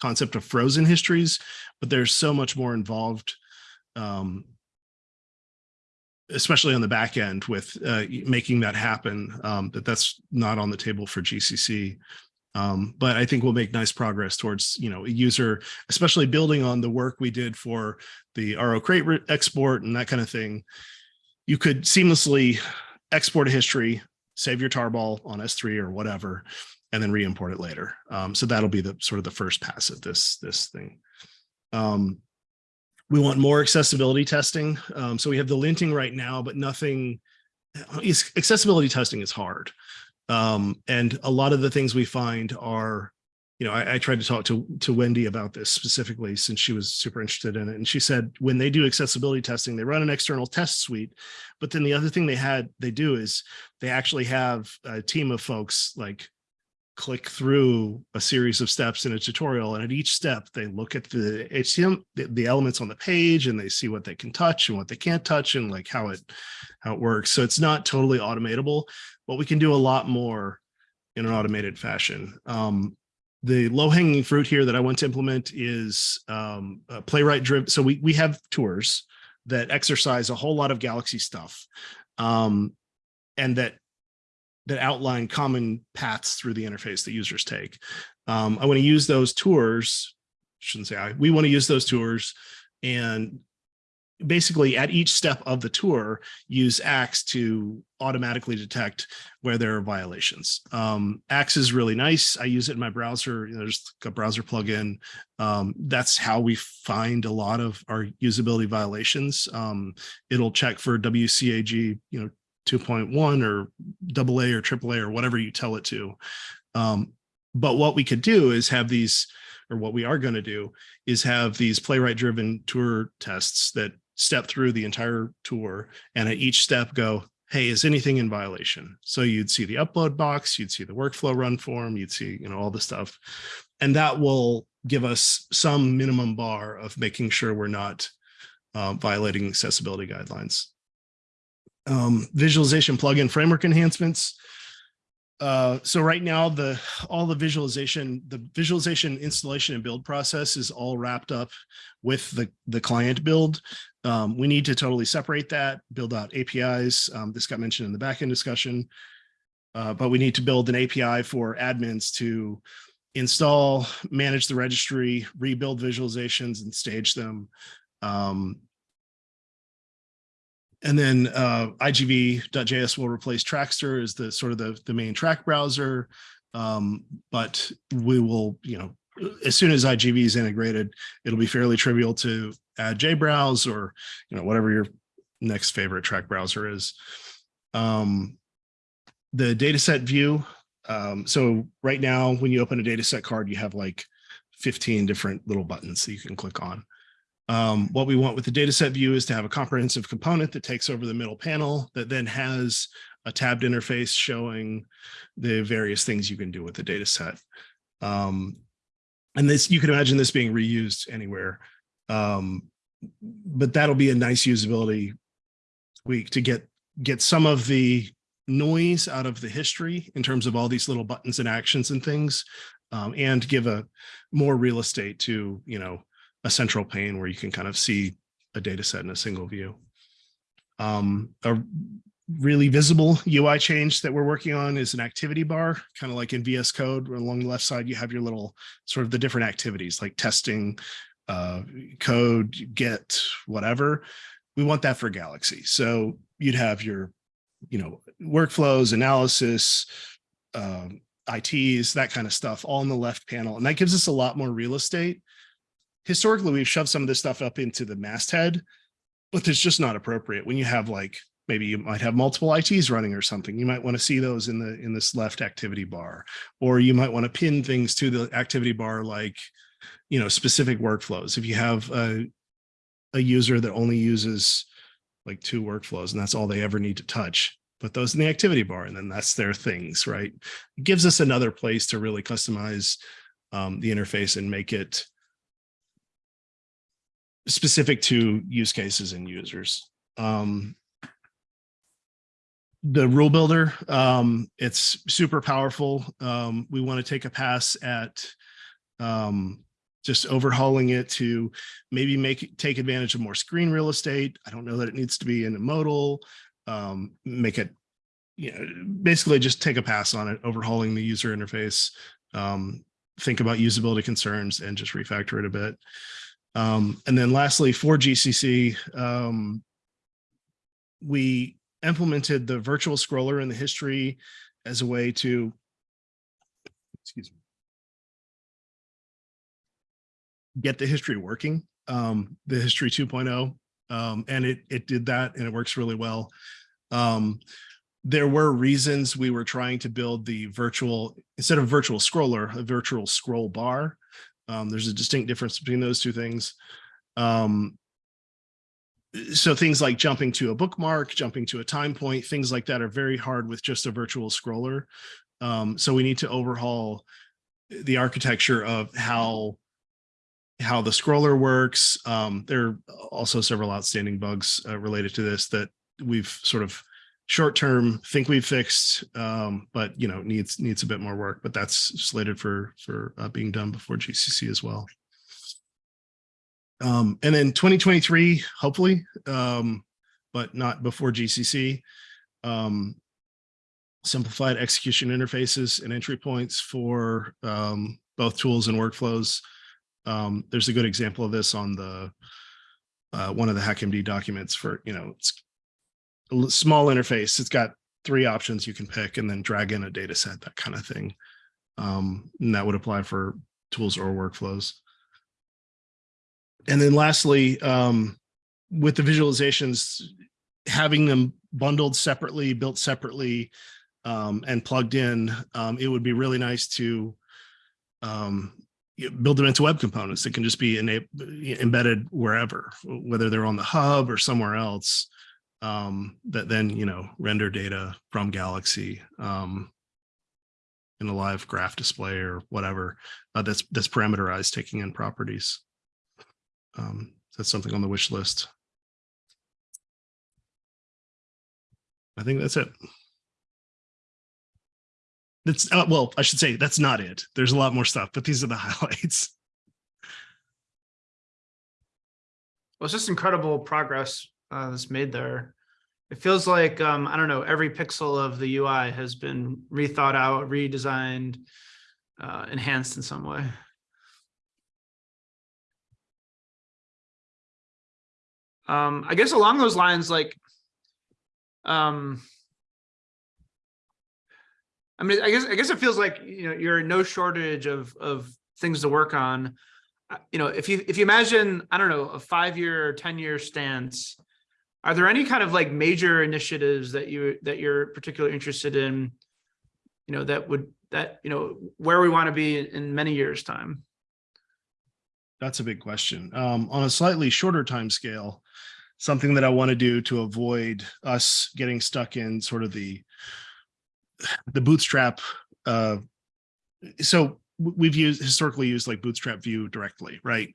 Speaker 10: concept of frozen histories, but there's so much more involved um, especially on the back end with uh, making that happen, um, that that's not on the table for GCC. Um, but I think we'll make nice progress towards, you know, a user, especially building on the work we did for the RO-Crate export and that kind of thing. You could seamlessly export a history, save your tarball on S3 or whatever, and then re-import it later. Um, so that'll be the sort of the first pass of this, this thing. Um, we want more accessibility testing. Um, so we have the linting right now, but nothing, accessibility testing is hard. Um, and a lot of the things we find are, you know, I, I, tried to talk to, to Wendy about this specifically since she was super interested in it. And she said, when they do accessibility testing, they run an external test suite. But then the other thing they had, they do is they actually have a team of folks like click through a series of steps in a tutorial and at each step they look at the HTML, the, elements on the page and they see what they can touch and what they can't touch and like how it how it works. So it's not totally automatable, but we can do a lot more in an automated fashion. Um, the low hanging fruit here that I want to implement is um, playwright driven. So we we have tours that exercise a whole lot of Galaxy stuff, um, and that that outline common paths through the interface that users take. Um, I want to use those tours. Shouldn't say I. We want to use those tours and basically at each step of the tour use axe to automatically detect where there are violations um axe is really nice i use it in my browser there's a browser plugin um that's how we find a lot of our usability violations um it'll check for wcag you know 2.1 or AA or AAA or whatever you tell it to um but what we could do is have these or what we are going to do is have these playwright driven tour tests that step through the entire tour and at each step go, hey, is anything in violation? So you'd see the upload box, you'd see the workflow run form, you'd see, you know, all the stuff. And that will give us some minimum bar of making sure we're not uh, violating accessibility guidelines. Um, visualization plugin framework enhancements. Uh, so right now, the all the visualization, the visualization installation and build process is all wrapped up with the, the client build. Um, we need to totally separate that, build out APIs. Um, this got mentioned in the backend discussion. Uh, but we need to build an API for admins to install, manage the registry, rebuild visualizations and stage them. Um, and then uh, igv.js will replace Trackster as the sort of the, the main track browser. Um, but we will, you know, as soon as IGV is integrated, it'll be fairly trivial to add JBrowse or, you know, whatever your next favorite track browser is. Um, the dataset view. Um, so right now, when you open a dataset card, you have like 15 different little buttons that you can click on. Um, what we want with the dataset view is to have a comprehensive component that takes over the middle panel that then has a tabbed interface showing the various things you can do with the dataset. Um, and this, you can imagine this being reused anywhere. Um, but that'll be a nice usability week to get get some of the noise out of the history in terms of all these little buttons and actions and things, um, and give a more real estate to, you know, a central pane where you can kind of see a data set in a single view. Um, a really visible UI change that we're working on is an activity bar, kind of like in VS Code, where along the left side, you have your little sort of the different activities like testing, uh, code, get, whatever. We want that for Galaxy. So you'd have your, you know, workflows, analysis, um, ITs, that kind of stuff, all in the left panel. And that gives us a lot more real estate. Historically, we've shoved some of this stuff up into the masthead, but it's just not appropriate when you have like maybe you might have multiple ITs running or something. You might want to see those in the in this left activity bar, or you might want to pin things to the activity bar like, you know, specific workflows. If you have a, a user that only uses like two workflows and that's all they ever need to touch, put those in the activity bar and then that's their things, right? It gives us another place to really customize um, the interface and make it specific to use cases and users. Um, the rule builder, um, it's super powerful. Um, we want to take a pass at um, just overhauling it to maybe make take advantage of more screen real estate. I don't know that it needs to be in a modal, um, make it, you know, basically just take a pass on it, overhauling the user interface, um, think about usability concerns and just refactor it a bit. Um, and then lastly, for GCC, um, we implemented the virtual scroller in the history as a way to, excuse me, get the history working, um, the history 2.0. Um, and it, it did that and it works really well. Um, there were reasons we were trying to build the virtual, instead of virtual scroller, a virtual scroll bar. Um, there's a distinct difference between those two things. Um, so things like jumping to a bookmark, jumping to a time point, things like that are very hard with just a virtual scroller. Um, so we need to overhaul the architecture of how how the scroller works. Um, there are also several outstanding bugs uh, related to this that we've sort of short term think we've fixed, um, but you know needs needs a bit more work. But that's slated for for uh, being done before GCC as well. Um, and then 2023, hopefully, um, but not before GCC. Um, simplified execution interfaces and entry points for um, both tools and workflows. Um, there's a good example of this on the uh, one of the HackMD documents for, you know, it's small interface. It's got three options you can pick and then drag in a data set, that kind of thing. Um, and that would apply for tools or workflows. And then lastly, um, with the visualizations, having them bundled separately, built separately, um, and plugged in, um, it would be really nice to um, build them into web components that can just be embedded wherever, whether they're on the hub or somewhere else, um, that then, you know, render data from Galaxy um, in a live graph display or whatever uh, that's that's parameterized, taking in properties. Um, that's something on the wish list. I think that's it. That's uh, well, I should say that's not it. There's a lot more stuff, but these are the highlights.
Speaker 4: Well, it's just incredible progress uh, that's made there. It feels like, um, I don't know, every pixel of the UI has been rethought out, redesigned, uh, enhanced in some way. Um, I guess along those lines, like, um, I mean, I guess, I guess it feels like, you know, you're in no shortage of, of things to work on. Uh, You know, if you, if you imagine, I don't know, a five-year or ten-year stance, are there any kind of like major initiatives that you, that you're particularly interested in? You know, that would, that, you know, where we want to be in- many years' time?
Speaker 10: That's a big question. Um, on a slightly shorter time scale, something that I want to do to avoid us getting stuck in sort of the the bootstrap. Uh, so we've used historically used like BootstrapVue directly, right?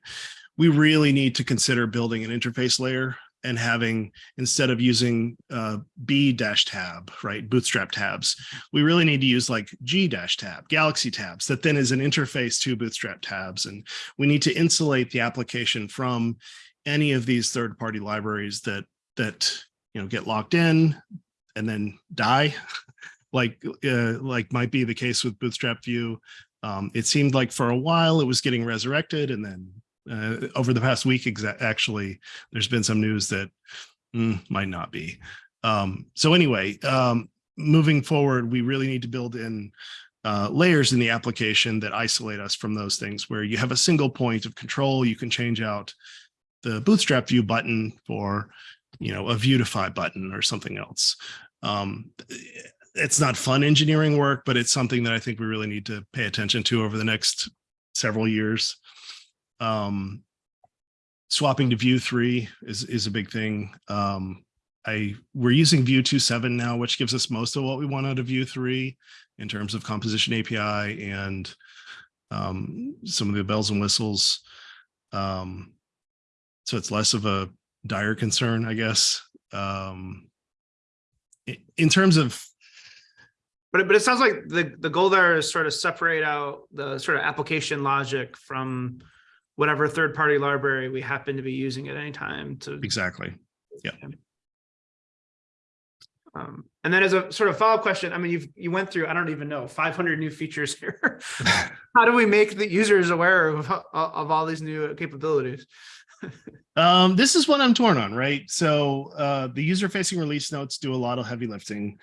Speaker 10: We really need to consider building an interface layer and having instead of using uh, B dash tab, right, bootstrap tabs, we really need to use like G dash tab, Galaxy tabs that then is an interface to bootstrap tabs. And we need to insulate the application from any of these third party libraries that that you know get locked in and then die like uh, like might be the case with BootstrapVue um, it seemed like for a while it was getting resurrected and then uh, over the past week actually there's been some news that mm, might not be. Um, so anyway um, moving forward we really need to build in uh, layers in the application that isolate us from those things where you have a single point of control you can change out the BootstrapVue button for you know a Vuetify button or something else. Um, it's not fun engineering work but it's something that i think we really need to pay attention to over the next several years um, swapping to Vue 3 is is a big thing um, i we're using Vue 2.7 now which gives us most of what we want out of Vue 3 in terms of composition api and um, some of the bells and whistles um, so it's less of a dire concern, I guess. Um, in terms of
Speaker 4: But it, but it sounds like the, the goal there is sort of separate out the sort of application logic from whatever third-party library we happen to be using at any time to.
Speaker 10: exactly,
Speaker 4: Um, and then as a sort of follow-up question, I mean, you've, you went through, I don't even know, five hundred new features here. How do we make the users aware of, of all these new capabilities?
Speaker 10: um, this is what I'm torn on, right? So uh, the user-facing release notes do a lot of heavy lifting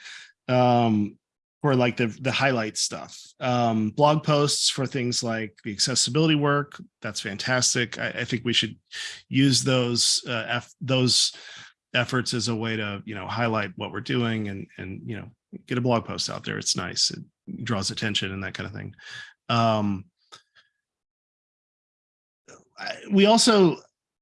Speaker 10: um, for like the the highlight stuff. Um, blog posts for things like the accessibility work. That's fantastic. I, I think we should use those uh, eff- those efforts as a way to you know highlight what we're doing and and you know get a blog post out there. It's nice. It draws attention and that kind of thing. Um, we also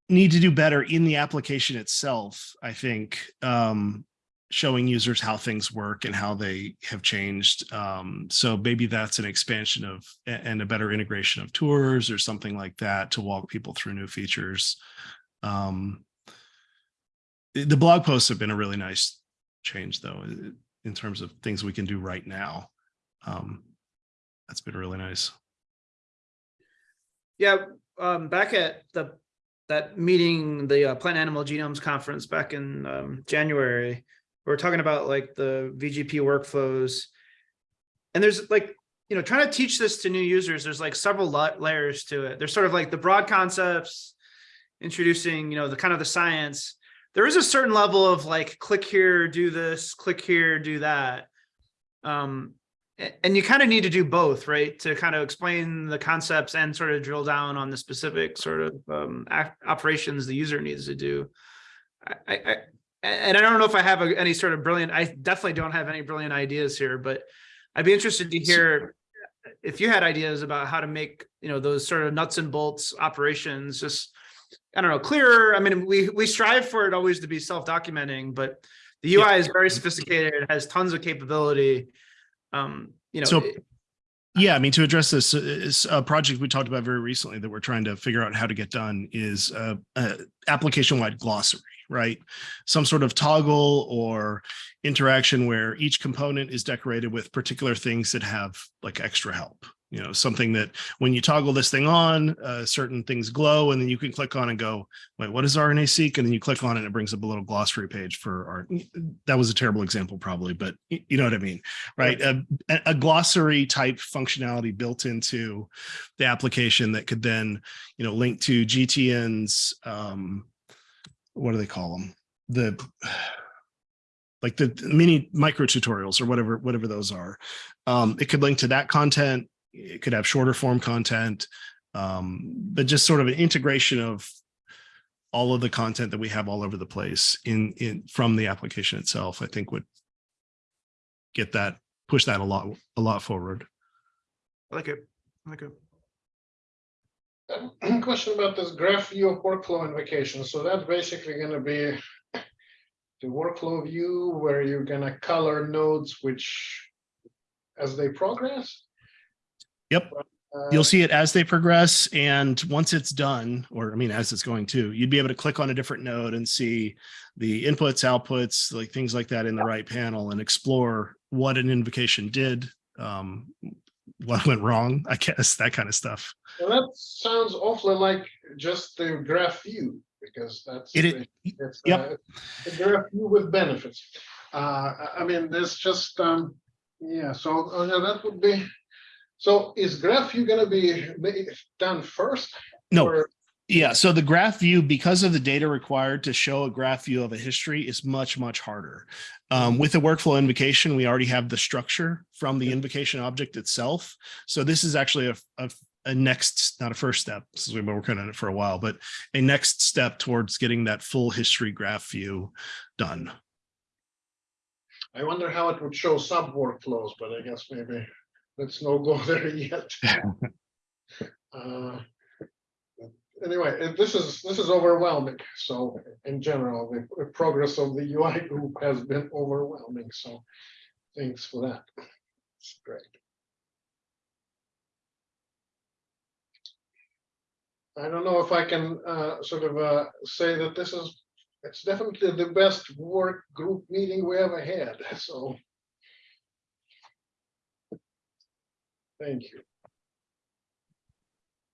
Speaker 10: need to do better in the application itself i think um showing users how things work and how they have changed. Um, so maybe that's an expansion of and a better integration of tours or something like that to walk people through new features. Um, the blog posts have been a really nice change though, in terms of things we can do right now. Um, that's been really nice.
Speaker 4: Yeah, um, back at the, that meeting, the uh, Plant Animal Genomes Conference back in, um, January, we are talking about like the VGP workflows. And there's like, you know, trying to teach this to new users, there's like several layers to it. There's sort of like the broad concepts, introducing, you know, the kind of the science. There is a certain level of like, click here, do this, click here, do that. Um, and you kind of need to do both, right? To kind of explain the concepts and sort of drill down on the specific sort of um, operations the user needs to do. I, I- and I don't know if I have a- any sort of brilliant, I definitely don't have any brilliant ideas here, but I'd be interested to hear if you had ideas about how to make, you know, those sort of nuts and bolts operations just, I don't know, clearer. I mean, we, we strive for it always to be self-documenting, but the UI is very sophisticated, it has tons of capability. Um, you know,
Speaker 10: So- Yeah, I mean, to address this, is a project we talked about very recently that we're trying to figure out how to get done is uh, uh, application-wide glossary, right? Some sort of toggle or interaction where each component is decorated with particular things that have like extra help. You know, something that when you toggle this thing on, uh, certain things glow, and then you can click on and go, wait, what is RNA seq? And then you click on it, and it brings up a little glossary page for our. That was a terrible example, probably, but you know what I mean, right? A, a- a glossary type functionality built into the application that could then, you know, link to GTN's. Um, what do they call them? The like the mini micro tutorials or whatever whatever those are. Um, it could link to that content. It could have shorter form content, um, but just sort of an integration of all of the content that we have all over the place in in from the application itself. I think would get that push that a lot a lot forward.
Speaker 4: I like it, I like it.
Speaker 6: Question about this graph view of workflow invocation. So that's basically gonna be the workflow view where you're gonna color nodes which as they progress.
Speaker 10: Yep.
Speaker 6: Uh,
Speaker 10: You'll see it as they progress and once it's done, or I mean, as it's going to, you'd be able to click on a different node and see the inputs, outputs, like things like that in the right panel and explore what an invocation did, um, what went wrong, I guess, that kind of stuff.
Speaker 6: Well, that sounds awfully like just the graph view, because that's.
Speaker 10: It
Speaker 6: the- it's,
Speaker 10: yep.
Speaker 6: uh, A graph view with benefits. Uh, I, mean, there's just, um, yeah, so, uh, yeah, that would be. So is graph view gonna be done first?
Speaker 10: No,
Speaker 6: or-
Speaker 10: Yeah, so the graph view, because of the data required to show a graph view of a history is much, much harder. Um, with the workflow invocation, we already have the structure from the invocation object itself. So this is actually a, a, a next, not a first step, since we've been working on it for a while, but a next step towards getting that full history graph view done.
Speaker 6: I wonder how it would show sub workflows, but I guess maybe let's no go there yet. Uh, Anyway, uh, this is, this is overwhelming. So in general, the the progress of the UI group has been overwhelming. So thanks for that. It's great. I don't know if I can uh, sort of uh, say that this is, it's definitely the best work group meeting we ever had, so. Thank you.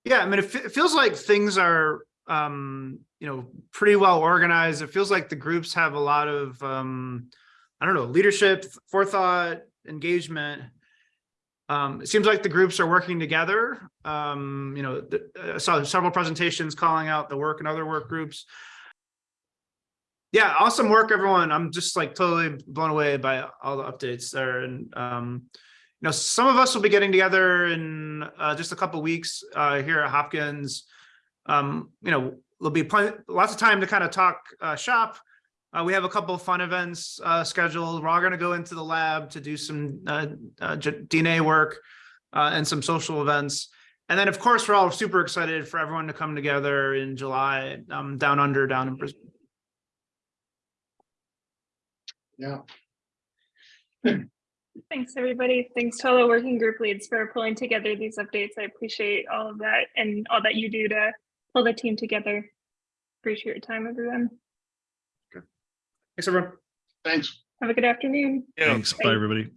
Speaker 4: Yeah, I mean, it, it feels like things are, um, you know, pretty well organized. It feels like the groups have a lot of, um, I don't know, leadership, forethought, engagement. Um, it seems like the groups are working together. Um, you know, I saw several presentations calling out the work and other work groups. Yeah, awesome work, everyone. I'm just like totally blown away by all the updates there and, um, you know, some of us will be getting together in uh, just a couple weeks uh, here at Hopkins. Um, you know, there'll be plenty, lots of time to kind of talk uh, shop. Uh, we have a couple of fun events uh, scheduled. We're all going to go into the lab to do some uh, DNA work and some social events. And then, of course, we're all super excited for everyone to come together in July um, down under, down in Brisbane.
Speaker 6: Yeah.
Speaker 1: Thanks, everybody. Thanks to all the working group leads for pulling together these updates. I appreciate all of that and all that you do to pull the team together. Appreciate your time, everyone. Okay.
Speaker 4: Thanks, everyone.
Speaker 6: Thanks.
Speaker 1: Have a good afternoon.
Speaker 10: Thanks. Bye,
Speaker 1: Bye.
Speaker 10: everybody.